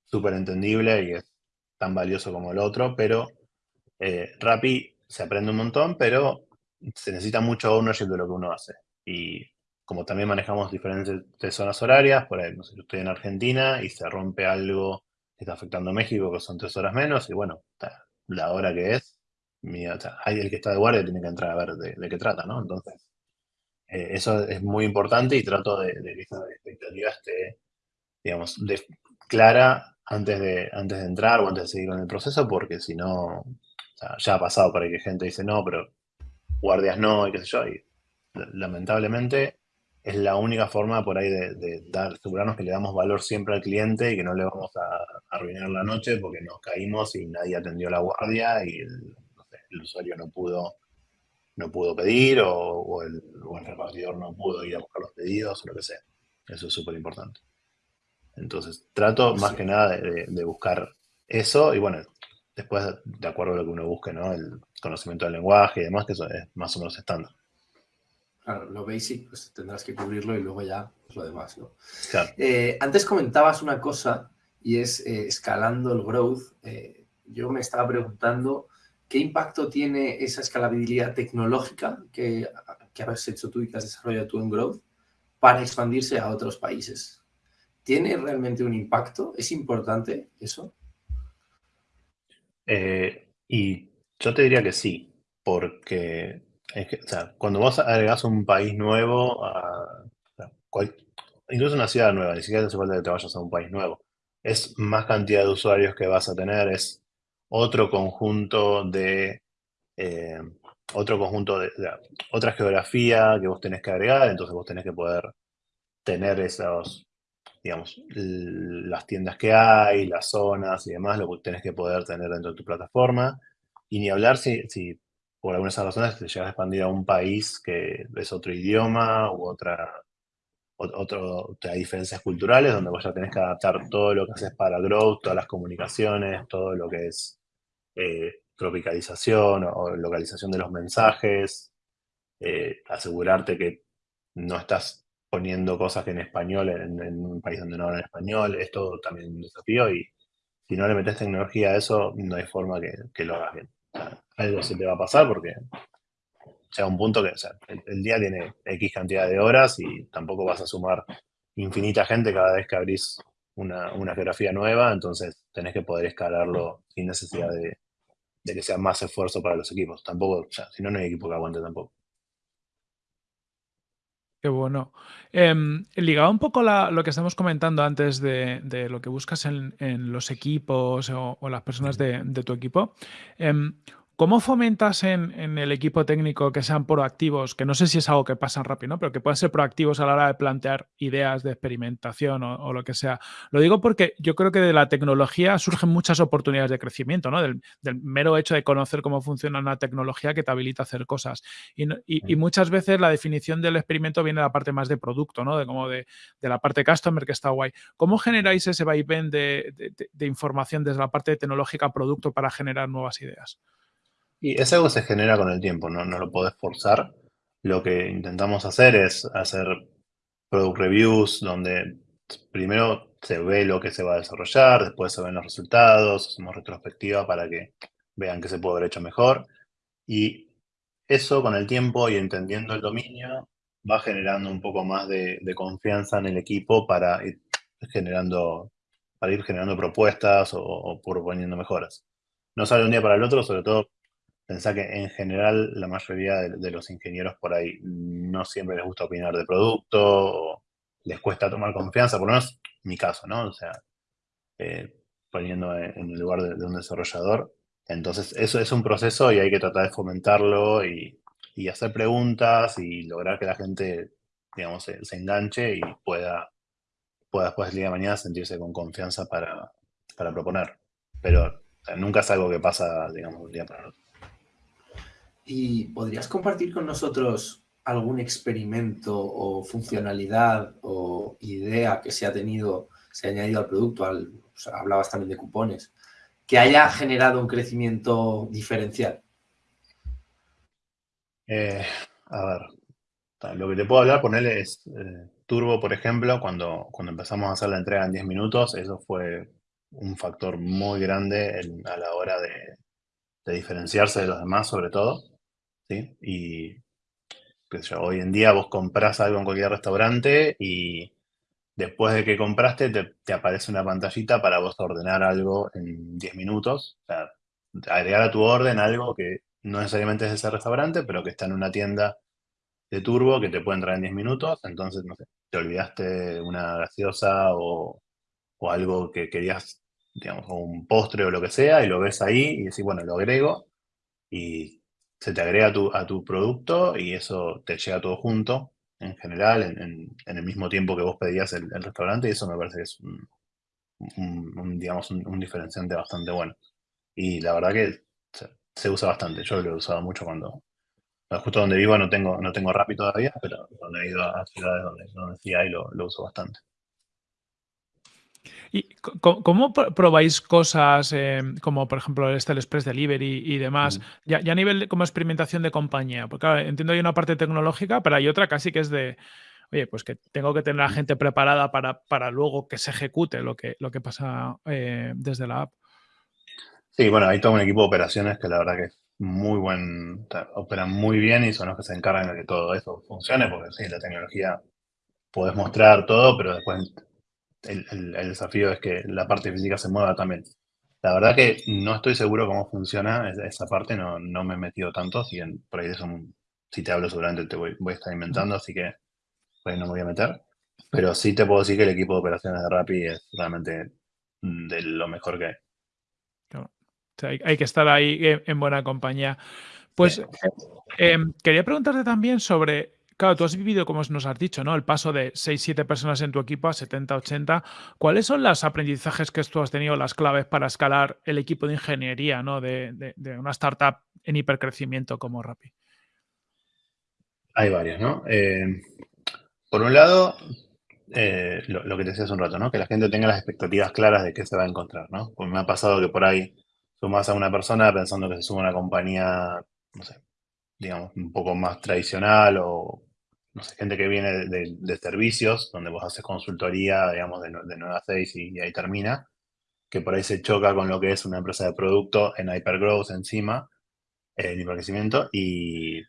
Speaker 1: súper entendible y es tan valioso como el otro, pero eh, Rappi se aprende un montón, pero se necesita mucho ownership de lo que uno hace. Y como también manejamos diferentes zonas horarias, por ahí, no sé, yo estoy en Argentina y se rompe algo que está afectando a México, que son tres horas menos, y bueno, la hora que es, hay el que está de guardia tiene que entrar a ver de, qué trata, ¿no? Entonces, eh, eso es muy importante y trato de, que esa expectativa esté, digamos, clara antes de, antes de entrar o antes de seguir con el proceso, porque si no, ya ha pasado para que gente dice, no, pero guardias no, y qué sé yo, y lamentablemente es la única forma por ahí de, dar, asegurarnos que le damos valor siempre al cliente y que no le vamos a, arruinar la noche porque nos caímos y nadie atendió la guardia y el, usuario no pudo, no pudo pedir o, el, repartidor no pudo ir a buscar los pedidos o lo que sea. Eso es súper importante. Entonces, trato más que nada de, buscar eso y bueno, después de acuerdo a lo que uno busque, ¿no? El conocimiento del lenguaje y demás, que eso es más o menos estándar.
Speaker 3: Claro, lo basic pues tendrás que cubrirlo y luego ya pues, lo demás, ¿no? Eh, antes comentabas una cosa y es eh, escalando el growth. Eh, yo me estaba preguntando qué impacto tiene esa escalabilidad tecnológica que, que has hecho tú y que has desarrollado tú en growth para expandirse a otros países. ¿Tiene realmente un impacto? ¿Es importante eso?
Speaker 1: y yo te diría que sí, porque es que, o sea, cuando vos agregas un país nuevo, incluso una ciudad nueva, ni siquiera hace falta que te vayas a un país nuevo, es más cantidad de usuarios que vas a tener, es otro conjunto de, eh, otro conjunto de, otra geografía que vos tenés que agregar, entonces vos tenés que poder tener esos, digamos, las tiendas que hay, las zonas y demás, lo que tenés que poder tener dentro de tu plataforma. Y ni hablar si, si por algunas razones te llegas a expandir a un país que es otro idioma u otra, otro, hay diferencias culturales donde vos ya tenés que adaptar todo lo que haces para growth, todas las comunicaciones, todo lo que es eh, tropicalización o, localización de los mensajes, eh, asegurarte que no estás poniendo cosas en español en, un país donde no hablan español, es todo también un desafío y si no le metes tecnología a eso, no hay forma que, lo hagas bien. Algo se te va a pasar porque llega un punto que el, día tiene X cantidad de horas y tampoco vas a sumar infinita gente cada vez que abrís una, geografía nueva, entonces tenés que poder escalarlo sin necesidad de, que sea más esfuerzo para los equipos. Tampoco, o sea, si no, no hay equipo que aguante tampoco.
Speaker 2: Qué bueno. Em, ligado un poco a lo que estamos comentando antes de, lo que buscas en, los equipos o, las personas de, tu equipo, em, ¿Cómo fomentas en, el equipo técnico que sean proactivos? Que no sé si es algo que pasa rápido, ¿no? pero que puedan ser proactivos a la hora de plantear ideas de experimentación o, lo que sea. Lo digo porque yo creo que de la tecnología surgen muchas oportunidades de crecimiento, ¿no? Del, mero hecho de conocer cómo funciona una tecnología que te habilita a hacer cosas. Y, muchas veces la definición del experimento viene de la parte más de producto, ¿no? De como de, la parte customer que está guay. ¿Cómo generáis ese vaivén de, de información desde la parte tecnológica producto para generar nuevas ideas?
Speaker 1: Y es algo que se genera con el tiempo, ¿no? no lo podés forzar. Lo que intentamos hacer es hacer product reviews donde primero se ve lo que se va a desarrollar, después se ven los resultados, hacemos retrospectiva para que vean que se puede haber hecho mejor. Y eso con el tiempo y entendiendo el dominio va generando un poco más de, confianza en el equipo para ir generando, para ir generando propuestas o, o proponiendo mejoras. No sale un día para el otro, sobre todo Pensá que en general la mayoría de, los ingenieros por ahí no siempre les gusta opinar de producto, o les cuesta tomar confianza, por lo menos mi caso, ¿no? O sea, eh, poniendo en el lugar de, un desarrollador. Entonces, eso es un proceso y hay que tratar de fomentarlo y, hacer preguntas y lograr que la gente, digamos, se, enganche y pueda, pueda después del día de mañana sentirse con confianza para, proponer. Pero nunca es algo que pasa, digamos, un día para el otro.
Speaker 3: ¿Y podrías compartir con nosotros algún experimento o funcionalidad o idea que se ha tenido, se ha añadido al producto, hablabas también de cupones, que haya generado un crecimiento diferencial?
Speaker 1: Eh, a ver, lo que te puedo hablar, ponerle es eh, Turbo, por ejemplo, cuando, cuando empezamos a hacer la entrega en 10 minutos, eso fue un factor muy grande a la hora de diferenciarse de los demás, sobre todo. Y hoy en día vos compras algo en cualquier restaurante y después de que compraste te, aparece una pantallita para vos ordenar algo en 10 minutos. O sea, agregar a tu orden algo que no necesariamente es ese restaurante, pero que está en una tienda de turbo que te puede entrar en 10 minutos. Entonces, no sé, te olvidaste una gaseosa o, o algo que querías, digamos, un postre o lo que sea, y lo ves ahí y decís, bueno, lo agrego. Y se te agrega a tu, producto y eso te llega todo junto, en general, en, el mismo tiempo que vos pedías el, restaurante, y eso me parece que es un, digamos, un, diferenciante bastante bueno. Y la verdad que se, usa bastante. Yo lo he usado mucho cuando, justo donde vivo no tengo, no tengo Rappi todavía, pero donde he ido a ciudades donde, donde sí hay, lo, lo uso bastante.
Speaker 2: ¿Y cómo probáis cosas eh, como, por ejemplo, este el Express Delivery y demás, ya, a nivel de, como experimentación de compañía? Porque claro, entiendo hay una parte tecnológica, pero hay otra casi que es de, oye, pues que tengo que tener a la gente preparada para, para luego que se ejecute lo que, lo que pasa eh, desde la app.
Speaker 1: Sí, bueno, hay todo un equipo de operaciones que la verdad que es muy buen, operan muy bien y son los que se encargan de que todo eso funcione, porque sí, la tecnología puedes mostrar todo, pero después el, desafío es que la parte física se mueva también. La verdad que no estoy seguro cómo funciona esa parte, no, no me he metido tanto, si por ahí eso, si te hablo seguramente te voy, voy, a estar inventando, así que por ahí no me voy a meter. Pero sí te puedo decir que el equipo de operaciones de Rappi es realmente de lo mejor que
Speaker 2: hay. hay, que estar ahí en buena compañía. Pues em, quería preguntarte también sobre Claro, tú has vivido, como nos has dicho, ¿no? El paso de 6, 7 personas en tu equipo a 70, 80. ¿Cuáles son los aprendizajes que tú has tenido, las claves para escalar el equipo de ingeniería, ¿no? De, una startup en hipercrecimiento como Rappi.
Speaker 1: Hay varias, ¿no? Eh, por un lado, eh, lo, que te decía hace un rato, ¿no? Que la gente tenga las expectativas claras de qué se va a encontrar, ¿no? Porque me ha pasado que por ahí sumas a una persona pensando que se suma a una compañía, no sé, digamos, un poco más tradicional o, no sé, gente que viene de, servicios, donde vos haces consultoría, digamos, de, de 9 a 6 y, ahí termina, que por ahí se choca con lo que es una empresa de producto en hypergrowth encima, en hipercrecimiento, y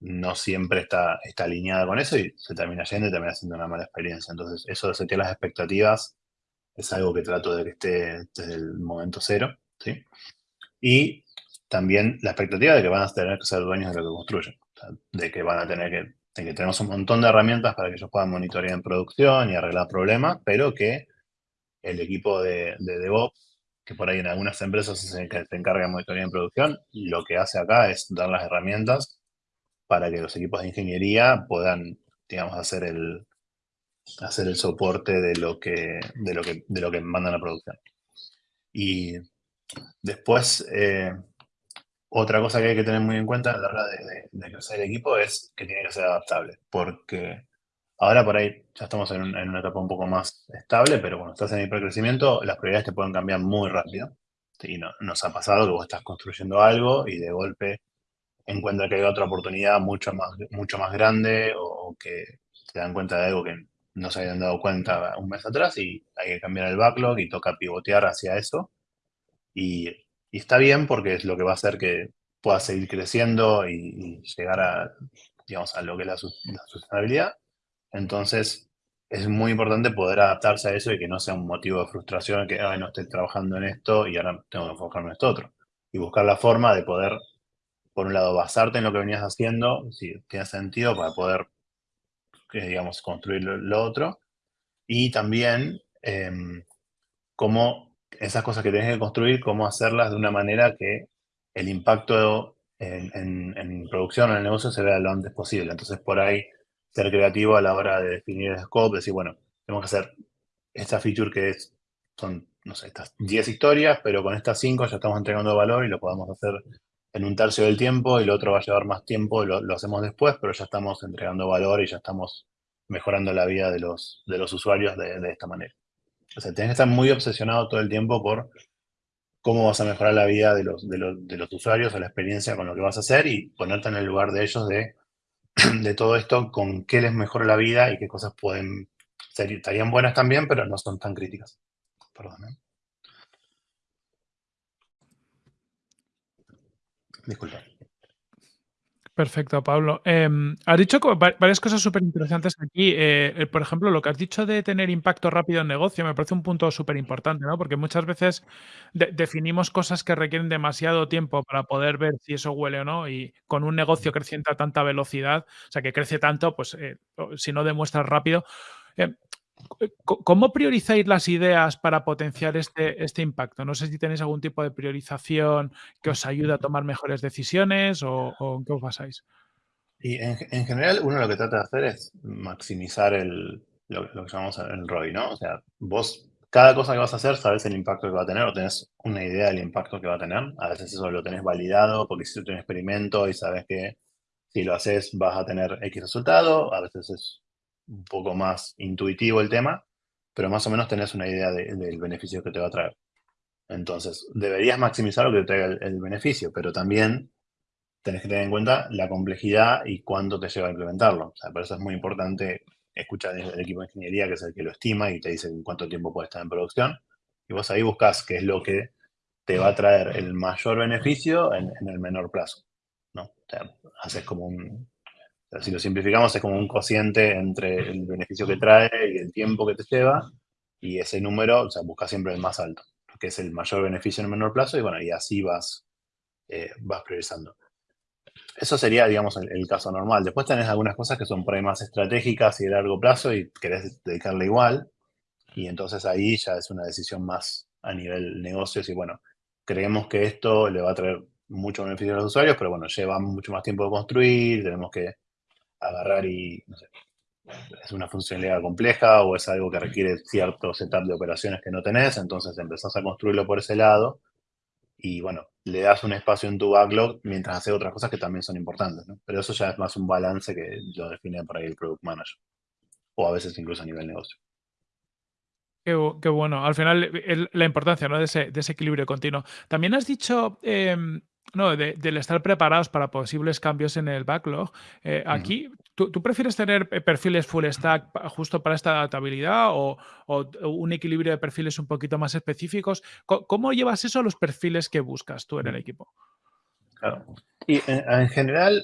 Speaker 1: no siempre está, está alineada con eso y se termina yendo y termina siendo una mala experiencia. Entonces, eso de setear las expectativas es algo que trato de que esté desde el momento cero, ¿sí? Y también la expectativa de que van a tener que ser dueños de lo que construyen, de que van a tener que, tenemos un montón de herramientas para que ellos puedan monitorear en producción y arreglar problemas, pero que el equipo de, de DevOps, que por ahí en algunas empresas se, se encarga de monitorear en producción, lo que hace acá es dar las herramientas para que los equipos de ingeniería puedan, digamos, hacer el, hacer el soporte de lo que, de lo que, de lo que mandan a producción. Y después, eh, otra cosa que hay que tener muy en cuenta a la hora de, crecer el equipo es que tiene que ser adaptable, porque ahora por ahí ya estamos en una etapa un poco más estable, pero cuando estás en hipercrecimiento, las prioridades te pueden cambiar muy rápido. Y no, nos ha pasado que vos estás construyendo algo y de golpe encuentra que hay otra oportunidad mucho más, mucho más grande o que se dan cuenta de algo que no se habían dado cuenta un mes atrás y hay que cambiar el backlog y toca pivotear hacia eso. Y, y está bien porque es lo que va a hacer que pueda seguir creciendo y, llegar a, digamos, a lo que es la, la sustentabilidad. Entonces, es muy importante poder adaptarse a eso y que no sea un motivo de frustración que, ay, no estoy trabajando en esto y ahora tengo que enfocarme en esto otro. Y buscar la forma de poder por un lado, basarte en lo que venías haciendo, si tiene sentido para poder, eh, digamos, construir lo, lo otro. Y también, em, cómo esas cosas que tienes que construir, cómo hacerlas de una manera que el impacto en, en- producción o en el negocio se vea lo antes posible. Entonces, por ahí, ser creativo a la hora de definir el scope, decir, bueno, tenemos que hacer esta feature que es, son, no sé, estas 10 historias, pero con estas 5 ya estamos entregando valor y lo podemos hacer en un tercio del tiempo y lo otro va a llevar más tiempo lo, lo hacemos después, pero ya estamos entregando valor y ya estamos mejorando la vida de los, de los usuarios de, de esta manera. O sea, tienes que estar muy obsesionado todo el tiempo por cómo vas a mejorar la vida de los, de los, de los usuarios o la experiencia con lo que vas a hacer y ponerte en el lugar de ellos de, [clears throat] de todo esto, con qué les mejora la vida y qué cosas pueden ser, estarían buenas también, pero no son tan críticas. Perdón. ¿eh? Disculpa.
Speaker 2: Perfecto, Pablo. Em, has dicho varias cosas súper interesantes aquí. Eh, eh, por ejemplo, lo que has dicho de tener impacto rápido en negocio me parece un punto súper importante, ¿no? Porque muchas veces de- definimos cosas que requieren demasiado tiempo para poder ver si eso huele o no. Y con un negocio creciente a tanta velocidad, o sea, que crece tanto, pues eh, si no demuestras rápido. em, ¿Cómo priorizáis las ideas para potenciar este, este impacto? No sé si tenéis algún tipo de priorización que os ayude a tomar mejores decisiones o, o en qué os basáis.
Speaker 1: Y en, en general, uno lo que trata de hacer es maximizar el, lo, lo que llamamos el ROI, ¿no? O sea, vos, cada cosa que vas a hacer, sabes el impacto que va a tener o tenés una idea del impacto que va a tener. A veces eso lo tenés validado porque hiciste un experimento y sabes que si lo haces vas a tener X resultado. A veces es un poco más intuitivo el tema, pero más o menos tenés una idea de- del beneficio que te va a traer. Entonces, deberías maximizar lo que te traiga el, el beneficio, pero también tenés que tener en cuenta la complejidad y cuánto te lleva a implementarlo. O sea, por eso es muy importante escuchar el equipo de ingeniería, que es el que lo estima y te dice en cuánto tiempo puede estar en producción. Y vos ahí buscas qué es lo que te va a traer el mayor beneficio en, en el menor plazo. ¿no? O sea, haces como un, si lo simplificamos, es como un cociente entre el beneficio que trae y el tiempo que te lleva, y ese número, o sea, busca siempre el más alto, que es el mayor beneficio en el menor plazo, y bueno, y así vas, eh, vas priorizando. Eso sería, digamos, el, caso normal. Después tenés algunas cosas que son por ahí más estratégicas y de largo plazo y querés dedicarle igual, y entonces ahí ya es una decisión más a nivel negocios y bueno, creemos que esto le va a traer mucho beneficio a los usuarios, pero bueno, lleva mucho más tiempo de construir, tenemos que agarrar y, es una funcionalidad compleja o es algo que requiere cierto setup de operaciones que no tenés, entonces empezás a construirlo por ese lado y, bueno, le das un espacio en tu backlog mientras haces otras cosas que también son importantes. Pero eso ya es más un balance que lo define por ahí el Product Manager o a veces incluso a nivel negocio.
Speaker 2: Qué, bueno. Al final, la importancia ¿no? de, ese, de, equilibrio continuo. También has dicho em, no, del estar preparados para posibles cambios en el backlog. Eh, aquí, ¿tú, prefieres tener perfiles full stack justo para esta adaptabilidad o, un equilibrio de perfiles un poquito más específicos? ¿Cómo, llevas eso a los perfiles que buscas tú en el equipo?
Speaker 1: Claro. Y en, general,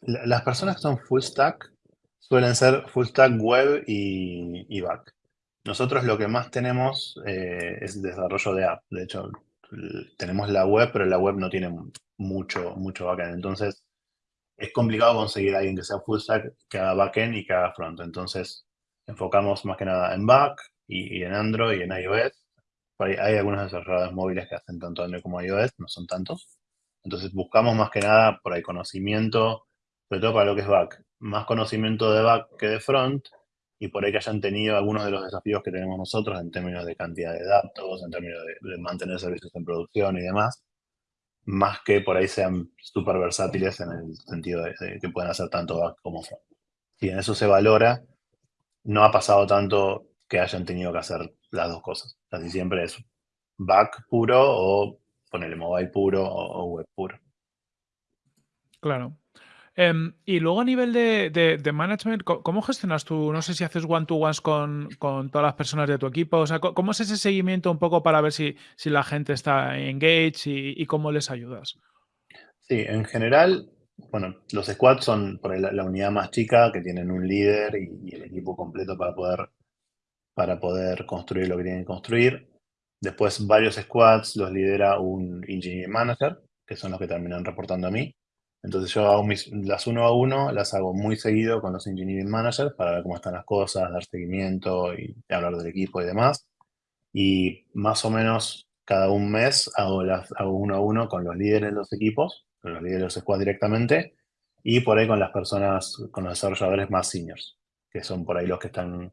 Speaker 1: las personas que son full stack suelen ser full stack web y, back. Nosotros lo que más tenemos eh, es desarrollo de app. De hecho, tenemos la web, pero la web no tiene mucho, mucho backend. Entonces, es complicado conseguir a alguien que sea full stack, que haga backend y que haga front. Entonces, enfocamos más que nada en back y, en Android y en iOS. hay algunos desarrolladores móviles que hacen tanto Android como iOS, no son tantos. Entonces, buscamos más que nada por ahí conocimiento, sobre todo para lo que es back. Más conocimiento de back que de front y por ahí que hayan tenido algunos de los desafíos que tenemos nosotros en términos de cantidad de datos, en términos de, mantener servicios en producción y demás, más que por ahí sean súper versátiles en el sentido de, que pueden hacer tanto back como front. Si en eso se valora, no ha pasado tanto que hayan tenido que hacer las dos cosas. Casi siempre es back puro o ponerle mobile puro o web puro.
Speaker 2: Claro. Em, y luego a nivel de, management, ¿cómo gestionas tú? No sé si haces one-to-ones con, todas las personas de tu equipo. O sea, ¿cómo es ese seguimiento un poco para ver si, si la gente está engaged y, y, cómo les ayudas?
Speaker 1: Sí, en general, bueno, los squads son por la, unidad más chica que tienen un líder y, el equipo completo para poder, para poder construir lo que tienen que construir. Después, varios squads los lidera un engineering manager, que son los que terminan reportando a mí. Entonces yo hago las uno a uno, las hago muy seguido con los engineering managers para ver cómo están las cosas, dar seguimiento y hablar del equipo y demás. Y más o menos cada un mes hago, las, hago uno a uno con los líderes de los equipos, con los líderes de los squad directamente, y por ahí con las personas, con los desarrolladores más seniors, que son por ahí los que están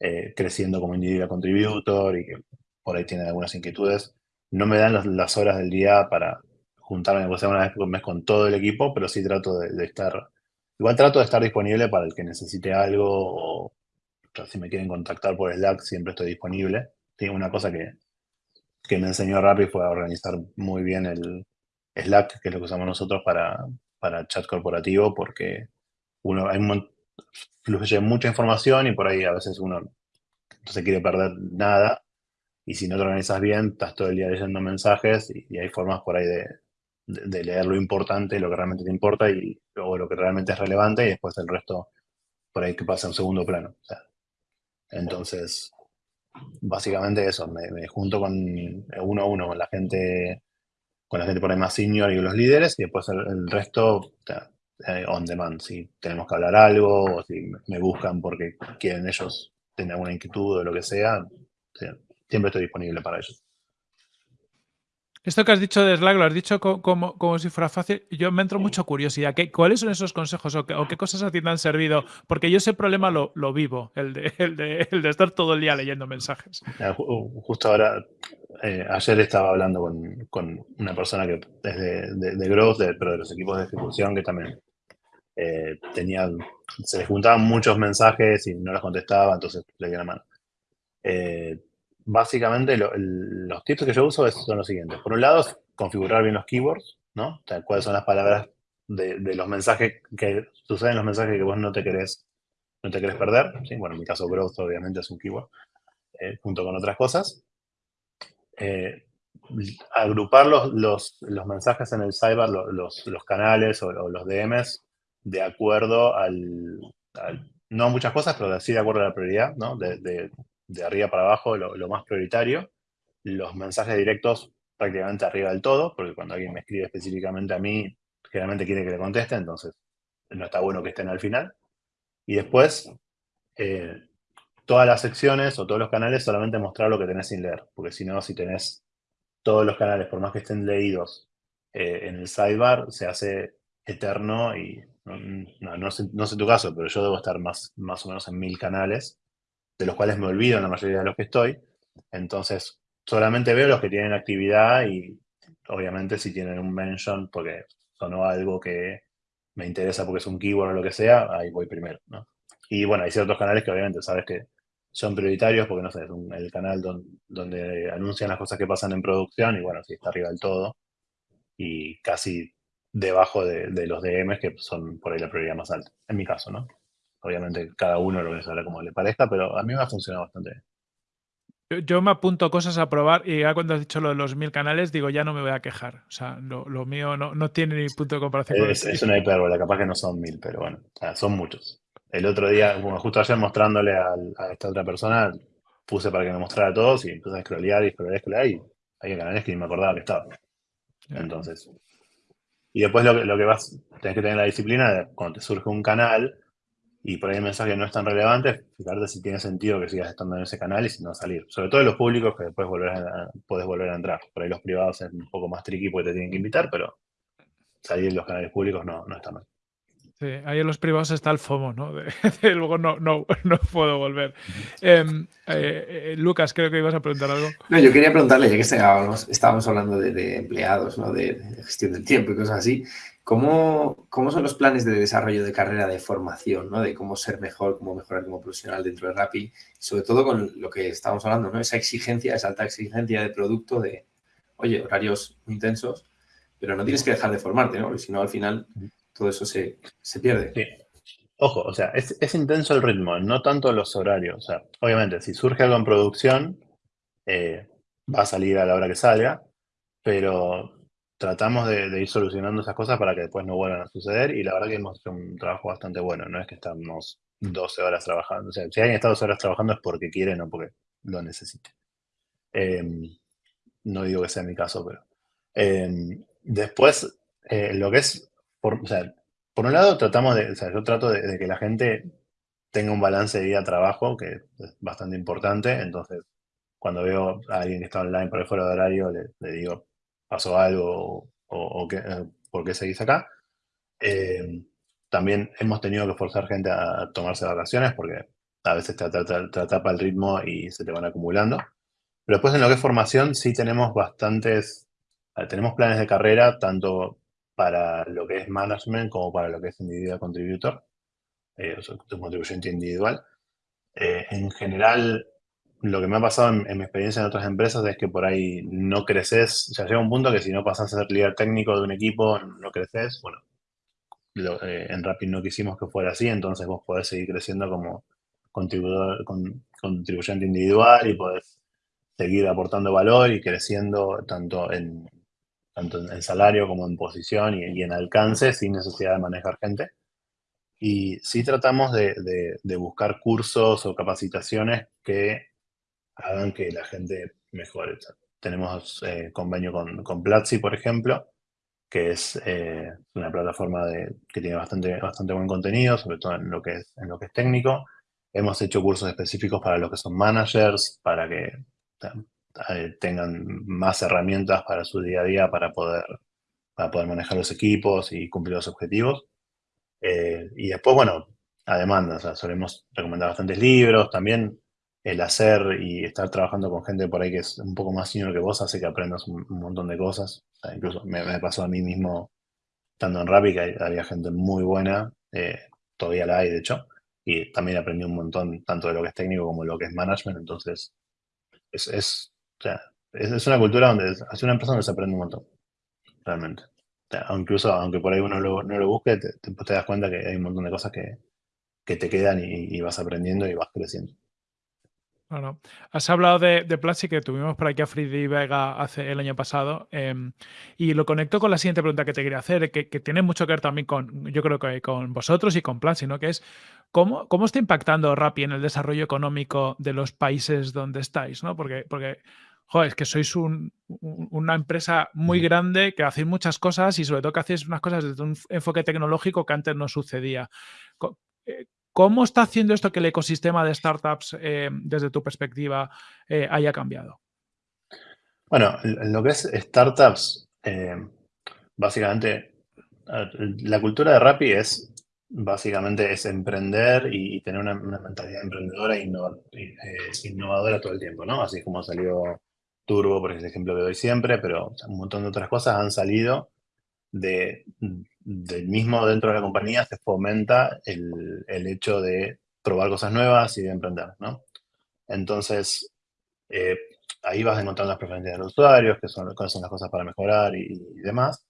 Speaker 1: eh, creciendo como individual contributor y que por ahí tienen algunas inquietudes. No me dan las horas del día para, juntarme una vez por mes con todo el equipo, pero sí trato de, estar, igual trato de estar disponible para el que necesite algo o si me quieren contactar por Slack siempre estoy disponible. Tengo una cosa que, que me enseñó Rappi fue a organizar muy bien el Slack, que es lo que usamos nosotros para, para chat corporativo, porque uno hay fluye mucha información y por ahí a veces uno no se quiere perder nada. Y si no te organizas bien, estás todo el día leyendo mensajes y hay formas por ahí de, de, leer lo importante, lo que realmente te importa y luego lo que realmente es relevante y después el resto por ahí que pasa en segundo plano. entonces, básicamente eso, me, junto con uno a uno con la gente con la gente por ahí más senior y los líderes y después el, resto eh, on demand, si tenemos que hablar algo o si me buscan porque quieren ellos tener alguna inquietud o lo que sea, siempre estoy disponible para ellos.
Speaker 2: Esto que has dicho de Slack lo has dicho como, como, si fuera fácil. Yo me entro mucho curiosidad. ¿Qué, ¿Cuáles son esos consejos o qué, cosas a ti te han servido? Porque yo ese problema lo, lo vivo, el de, el, de, el de, estar todo el día leyendo mensajes.
Speaker 1: Justo ahora, eh, ayer estaba hablando con, con, una persona que es de, de, Growth, pero de los equipos de ejecución, que también eh, tenían, se les juntaban muchos mensajes y no los contestaba, entonces le di la mano. Eh, básicamente los tips que yo uso son los siguientes. Por un lado, configurar bien los keywords, ¿no? O sea, cuáles son las palabras de, los mensajes que suceden los mensajes que vos no te querés, no te querés perder. ¿sí? Bueno, en mi caso, growth obviamente es un keyword, eh, junto con otras cosas. Eh, agrupar los, los, mensajes en el cyber, los, los canales o, los DMs, de acuerdo al, no a muchas cosas, pero sí de acuerdo a la prioridad, ¿no? de arriba para abajo lo, más prioritario. Los mensajes directos prácticamente arriba del todo, porque cuando alguien me escribe específicamente a mí, generalmente quiere que le conteste, entonces no está bueno que estén al final. Y después, eh, todas las secciones o todos los canales solamente mostrar lo que tenés sin leer, porque si no, si tenés todos los canales, por más que estén leídos eh, en el sidebar, se hace eterno y no, sé, tu caso, pero yo debo estar más, más o menos en mil canales, de los cuales me olvido en la mayoría de los que estoy. Entonces, solamente veo los que tienen actividad y obviamente si tienen un mention porque sonó algo que me interesa porque es un keyword o lo que sea, ahí voy primero, Y bueno, hay ciertos canales que obviamente sabes que son prioritarios porque, no sé, es el canal donde, anuncian las cosas que pasan en producción y bueno, si está arriba del todo y casi debajo de, los DMs que son por ahí la prioridad más alta, en mi caso, ¿no? Obviamente cada uno lo ve como le parezca, pero a mí me ha funcionado bastante bien.
Speaker 2: Yo, me apunto cosas a probar y ya cuando has dicho lo de los mil canales, digo, ya no me voy a quejar. O sea, lo, mío no, tiene ni punto de comparación.
Speaker 1: Es, es una hipérbole, capaz que no son mil, pero bueno, son muchos. El otro día, justo ayer mostrándole a, esta otra persona, puse para que me mostrara a todos y empecé a scrollear y scrollear scrollear y hay canales que ni me acordaba que estaban. Entonces, y después lo, lo que vas, tenés que tener la disciplina de cuando te surge un canal, y por ahí el mensaje no es tan relevante, fijarte si tiene sentido que sigas estando en ese canal y si no salir. Sobre todo en los públicos que después volver a, puedes volver a entrar. Por ahí los privados es un poco más tricky porque te tienen que invitar, pero salir en los canales públicos no, no está mal.
Speaker 2: Sí, ahí en los privados está el FOMO, ¿no? [laughs] luego no, no, no, puedo volver. Em, eh, eh, Lucas, creo que ibas a preguntar algo.
Speaker 3: No, yo quería preguntarle, ya que estábamos, estábamos hablando de, de empleados, ¿no? De, de, gestión del tiempo y cosas así, ¿Cómo, ¿Cómo, son los planes de desarrollo de carrera de formación, ¿no? de cómo ser mejor, cómo mejorar como profesional dentro de Rappi? Sobre todo con lo que estamos hablando, ¿no? esa exigencia, esa alta exigencia de producto de, oye, horarios muy intensos, pero no tienes que dejar de formarte, ¿no? porque si no, al final todo eso se, se pierde.
Speaker 1: Sí. Ojo, o sea, es, es, intenso el ritmo, no tanto los horarios. O sea, obviamente, si surge algo en producción, eh, va a salir a la hora que salga, pero tratamos de, ir solucionando esas cosas para que después no vuelvan a suceder y la verdad que hemos hecho un trabajo bastante bueno, no es que estamos 12 horas trabajando, o sea, si alguien está 12 horas trabajando es porque quiere, no porque lo necesite. Em, no digo que sea mi caso, pero... Em, después, eh, lo que es, por, un lado tratamos de, o sea, yo trato de, que la gente tenga un balance de vida-trabajo, que es bastante importante, entonces cuando veo a alguien que está online por fuera de horario, le digo, pasó algo o, eh, por qué seguís acá. Eh, también hemos tenido que forzar gente a tomarse vacaciones porque a veces te, atrapa el ritmo y se te van acumulando. Pero después en lo que es formación sí tenemos bastantes, eh, tenemos planes de carrera tanto para lo que es management como para lo que es individual contributor, o sea, contribuyente individual. en general, lo que me ha pasado en, mi experiencia en otras empresas es que por ahí no creces, sea, llega un punto que si no pasas a ser líder técnico de un equipo, no creces. Bueno, eh, en Rapid no quisimos que fuera así, entonces vos podés seguir creciendo como contribuidor, con, contribuyente individual y podés seguir aportando valor y creciendo tanto en, tanto en salario como en posición y, en alcance sin necesidad de manejar gente. Y sí tratamos de, de buscar cursos o capacitaciones que hagan que la gente mejore. Tenemos eh, convenio con, con, Platzi, por ejemplo, que es eh, una plataforma de, que tiene bastante, bastante buen contenido, sobre todo en lo, que es, en lo que es técnico. Hemos hecho cursos específicos para los que son managers, para que eh, tengan más herramientas para su día a día para poder, para poder manejar los equipos y cumplir los objetivos. y después, bueno, a demanda, o sea, solemos recomendar bastantes libros, también el hacer y estar trabajando con gente por ahí que es un poco más senior que vos hace que aprendas un, montón de cosas. incluso me, pasó a mí mismo estando en Rappi que había gente muy buena, eh, todavía la hay de hecho, y también aprendí un montón tanto de lo que es técnico como de lo que es management, entonces es, es, es, una cultura donde es una empresa donde se aprende un montón, realmente. incluso aunque por ahí uno no lo busque, te, das cuenta que hay un montón de cosas que, que te quedan y vas aprendiendo y vas creciendo.
Speaker 2: Claro. Has hablado de, de Platzi que tuvimos por aquí a Freddy Vega hace el año pasado em, y lo conecto con la siguiente pregunta que te quería hacer, que, tiene mucho que ver también con, yo creo que con vosotros y con Platzi, ¿no? Que es cómo, cómo está impactando Rappi en el desarrollo económico de los países donde estáis, ¿no? Porque, porque joder, es que sois una empresa muy grande que hacéis muchas cosas y sobre todo que hacéis unas cosas desde un enfoque tecnológico que antes no sucedía. ¿Cómo está haciendo esto que el ecosistema de startups, eh, desde tu perspectiva, eh, haya cambiado?
Speaker 1: Bueno, lo que es startups, eh, básicamente, la cultura de Rappi es básicamente es emprender y, tener una, mentalidad emprendedora e innovadora todo el tiempo, ¿no? Así como salió Turbo, por ejemplo que doy siempre, pero un montón de otras cosas han salido de, del mismo dentro de la compañía se fomenta el, el, hecho de probar cosas nuevas y de emprender, ¿no? Entonces, eh, ahí vas a encontrar las preferencias de los usuarios, que son, cuáles son las cosas para mejorar y, demás.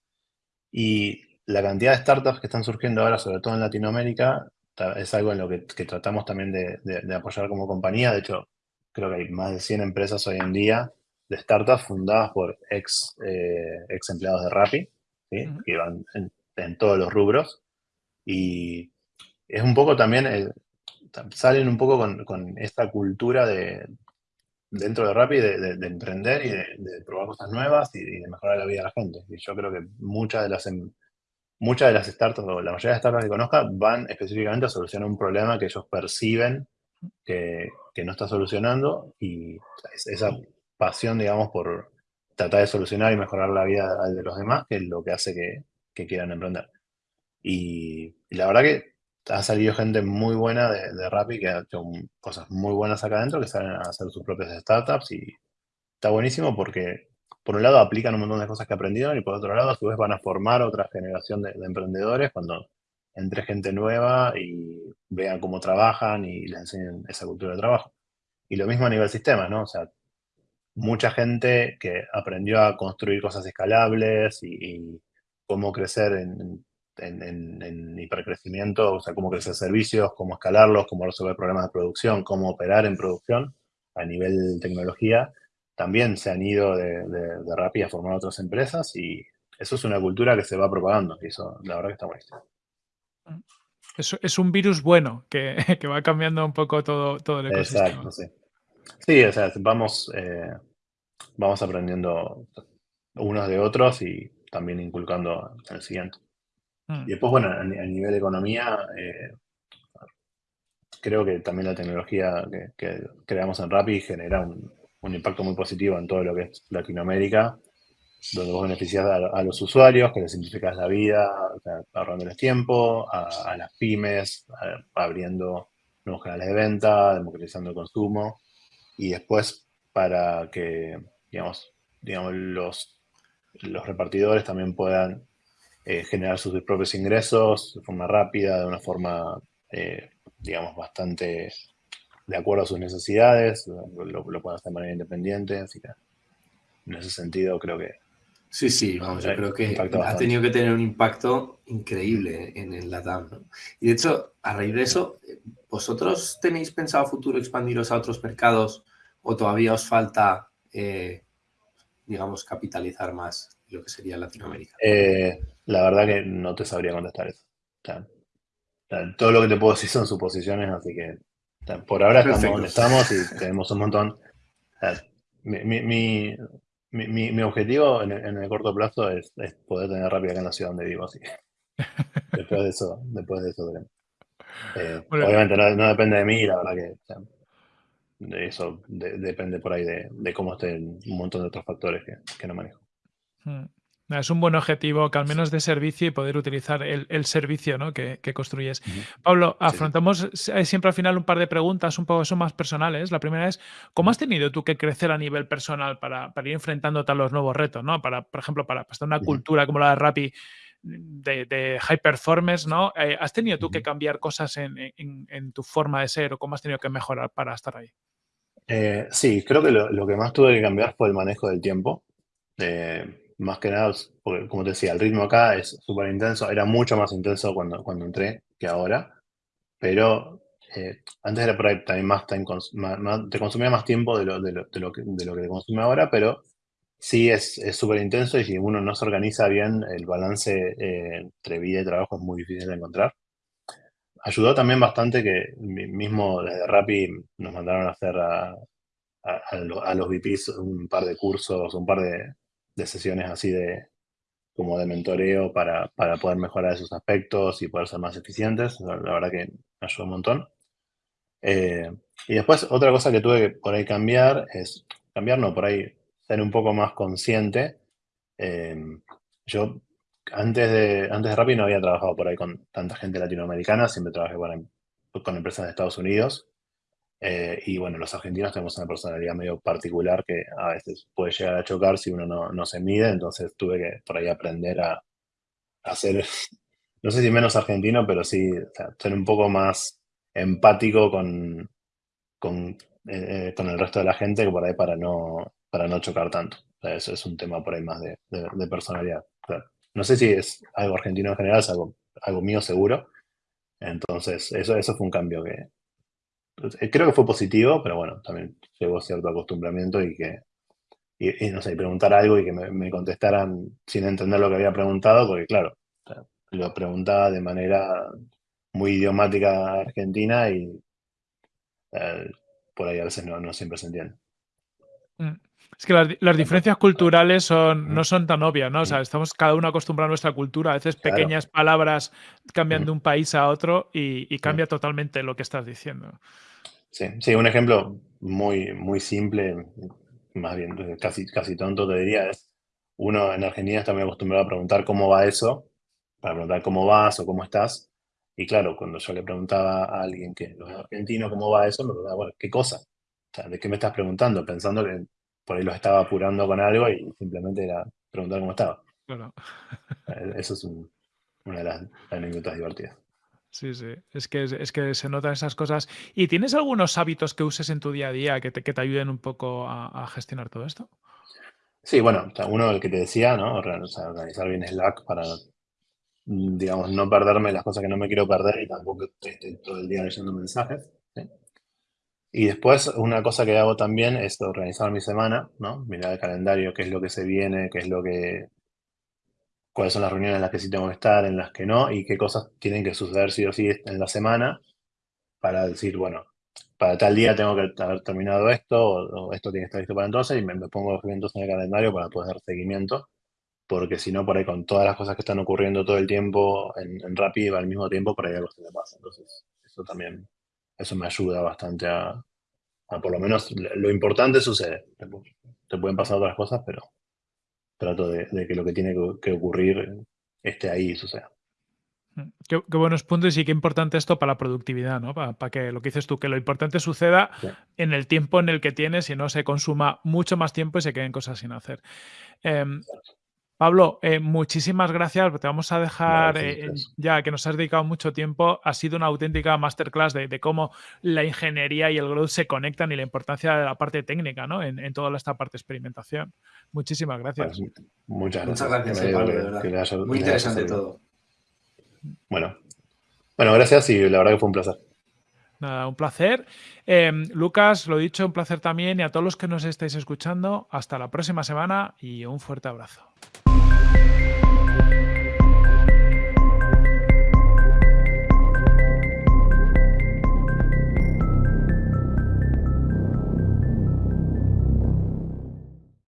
Speaker 1: Y la cantidad de startups que están surgiendo ahora, sobre todo en Latinoamérica, es algo en lo que, tratamos también de, de, apoyar como compañía. De hecho, creo que hay más de 100 empresas hoy en día de startups fundadas por ex, eh, ex empleados de Rappi, que van en, todos los rubros. Y es un poco también, eh, salen un poco con, con, esta cultura de, dentro de Rappi de, de, emprender y de, probar cosas nuevas y, de mejorar la vida de la gente. Y yo creo que muchas de las, em, muchas de las startups, o la mayoría de startups que conozca, van específicamente a solucionar un problema que ellos perciben que, que no está solucionando y esa pasión, digamos, por tratar de solucionar y mejorar la vida de los demás, que es lo que hace que, que quieran emprender. Y, la verdad que ha salido gente muy buena de, de Rappi que ha hecho cosas muy buenas acá adentro, que salen a hacer sus propias startups y está buenísimo porque por un lado aplican un montón de cosas que aprendieron y por otro lado a su vez van a formar otra generación de, de emprendedores cuando entre gente nueva y vean cómo trabajan y les enseñen esa cultura de trabajo. Y lo mismo a nivel sistema, ¿no? O sea, mucha gente que aprendió a construir cosas escalables y, cómo crecer en, hipercrecimiento, o sea, cómo crecer servicios, cómo escalarlos, cómo resolver problemas de producción, cómo operar en producción a nivel de tecnología, también se han ido de, de, Rappi a formar otras empresas y eso es una cultura que se va propagando y eso la verdad que está buenísimo.
Speaker 2: Es, es un virus bueno que, [laughs] que, va cambiando un poco todo, todo el ecosistema.
Speaker 1: Exacto, sí. Sí, o sea, vamos, eh, vamos aprendiendo unos de otros y también inculcando en el siguiente. Mm. Y después, bueno, a, nivel de economía, eh, creo que también la tecnología que, creamos en Rappi genera un, impacto muy positivo en todo lo que es Latinoamérica, donde vos beneficias a, los usuarios, que les simplificas la vida, ahorrándoles tiempo, a, las pymes, abriendo nuevos canales de venta, democratizando el consumo, y después para que digamos, digamos los, los repartidores también puedan eh, generar sus propios ingresos de forma rápida, de una forma, eh, digamos, bastante de acuerdo a sus necesidades, lo, lo, pueden hacer de manera independiente, así que en ese sentido creo que...
Speaker 3: Sí, sí, vamos, yo creo que ha tenido que tener un impacto increíble en el LATAM. ¿no? Y de hecho, a raíz de eso, ¿vosotros tenéis pensado a futuro expandiros a otros mercados o todavía os falta eh, digamos, capitalizar más lo que sería Latinoamérica?
Speaker 1: Eh, la verdad que no te sabría contestar eso. todo lo que te puedo decir son suposiciones, así que por ahora estamos donde estamos y tenemos un montón. Mi, mi, objetivo en el, corto plazo es, poder tener rápido acá en la ciudad donde vivo, así [laughs] después de eso, después de eso veremos. Eh, obviamente no, depende de mí, la verdad que eso depende por ahí de, cómo estén un montón de otros factores que, no manejo.
Speaker 2: Hmm. Es un buen objetivo que al menos de servicio y poder utilizar el, servicio ¿no? que, construyes. Pablo, afrontamos siempre al final un par de preguntas un poco son más personales. La primera es, ¿cómo has tenido tú que crecer a nivel personal para, ir enfrentándote a los nuevos retos? ¿no? Para, por ejemplo, para, para una cultura como la de Rappi de, high performance, ¿no? Eh, ¿Has tenido tú que cambiar cosas en, en, tu forma de ser o cómo has tenido que mejorar para estar ahí?
Speaker 1: Eh, sí, creo que lo, que más tuve que cambiar fue el manejo del tiempo. Eh, más que nada, porque como te decía, el ritmo acá es súper intenso. Era mucho más intenso cuando, cuando entré que ahora. Pero eh, antes era por ahí también más, te consumía más tiempo de lo, de lo, de lo, que, de lo que te consume ahora, pero sí es súper intenso y si uno no se organiza bien, el balance entre vida y trabajo es muy difícil de encontrar ayudó también bastante que mismo desde Rappi nos mandaron a hacer a, a, los VPs un par de cursos, un par de, sesiones así de como de mentoreo para, para, poder mejorar esos aspectos y poder ser más eficientes. La, verdad que ayudó un montón. Eh, y después otra cosa que tuve que por ahí cambiar es, cambiar no, por ahí ser un poco más consciente. Eh, yo antes de, antes de Rappi no había trabajado por ahí con tanta gente latinoamericana, siempre trabajé con, empresas de Estados Unidos. Eh, y bueno, los argentinos tenemos una personalidad medio particular que a veces puede llegar a chocar si uno no, no se mide, entonces tuve que por ahí aprender a, a ser, [laughs] no sé si menos argentino, pero sí ser un poco más empático con, con, eh, con, el resto de la gente que por ahí para no, para no chocar tanto. eso es un tema por ahí más de, de, personalidad. No sé si es algo argentino en general, es algo, algo mío seguro. Entonces, eso, eso fue un cambio que eh, creo que fue positivo, pero bueno, también llevó cierto acostumbramiento y que, y, no sé, preguntar algo y que me, contestaran sin entender lo que había preguntado, porque claro, lo preguntaba de manera muy idiomática argentina y eh, por ahí a veces no, no siempre se entiende.
Speaker 2: Mm. Es que las, diferencias culturales son, no son tan obvias, ¿no? O sea, estamos cada uno acostumbrado a nuestra cultura. A veces pequeñas palabras cambian de un país a otro y, cambia totalmente lo que estás diciendo.
Speaker 1: Sí, sí, un ejemplo muy, muy simple, más bien casi, casi tonto te diría, es uno en Argentina está muy acostumbrado a preguntar cómo va eso, para preguntar cómo vas o cómo estás. Y claro, cuando yo le preguntaba a alguien que es argentino cómo va eso, me preguntaba, bueno, ¿qué cosa? O sea, ¿de qué me estás preguntando? Pensando que por ahí lo estaba apurando con algo y simplemente era preguntar cómo estaba. Eh, eso es una de las anécdotas divertidas.
Speaker 2: Sí, sí, es que, es que se notan esas cosas. ¿Y tienes algunos hábitos que uses en tu día a día que te, que te ayuden un poco a, gestionar todo esto?
Speaker 1: Sí, bueno, uno el que te decía, ¿no? Organizar bien Slack para, digamos, no perderme las cosas que no me quiero perder y tampoco esté todo el día leyendo mensajes. Y después una cosa que hago también es organizar mi semana, ¿no? Mirar el calendario, qué es lo que se viene, qué es lo que... cuáles son las reuniones en las que sí tengo que estar, en las que no, y qué cosas tienen que suceder sí o sí en la semana para decir, bueno, para tal día tengo que haber terminado esto, o, esto tiene que estar listo para entonces, y me, pongo los eventos en el calendario para poder dar seguimiento, porque si no, por ahí con todas las cosas que están ocurriendo todo el tiempo en, en Rappi al mismo tiempo, por ahí algo se me pasa. Entonces, eso también eso me ayuda bastante a, por lo menos lo importante sucede. Te pueden pasar otras cosas, pero trato de, que lo que tiene que ocurrir esté ahí y suceda.
Speaker 2: Mm, qué, buenos puntos y qué importante esto para la productividad, ¿no? Para, que lo que dices tú, que lo importante suceda en el tiempo en el que tienes y no se consuma mucho más tiempo y se queden cosas sin hacer. Em, Pablo, eh, muchísimas gracias. Te vamos a dejar eh, ya que nos has dedicado mucho tiempo. Ha sido una auténtica masterclass de, cómo la ingeniería y el growth se conectan y la importancia de la parte técnica ¿no? en, toda esta parte de experimentación. Muchísimas gracias.
Speaker 1: muchas gracias.
Speaker 3: Muchas gracias, Pablo, de verdad. Muy interesante todo.
Speaker 1: Bueno. bueno, gracias y la verdad que fue un placer.
Speaker 2: Nada, un placer. Em, Lucas, lo dicho, un placer también y a todos los que nos estáis escuchando, hasta la próxima semana y un fuerte abrazo. thank you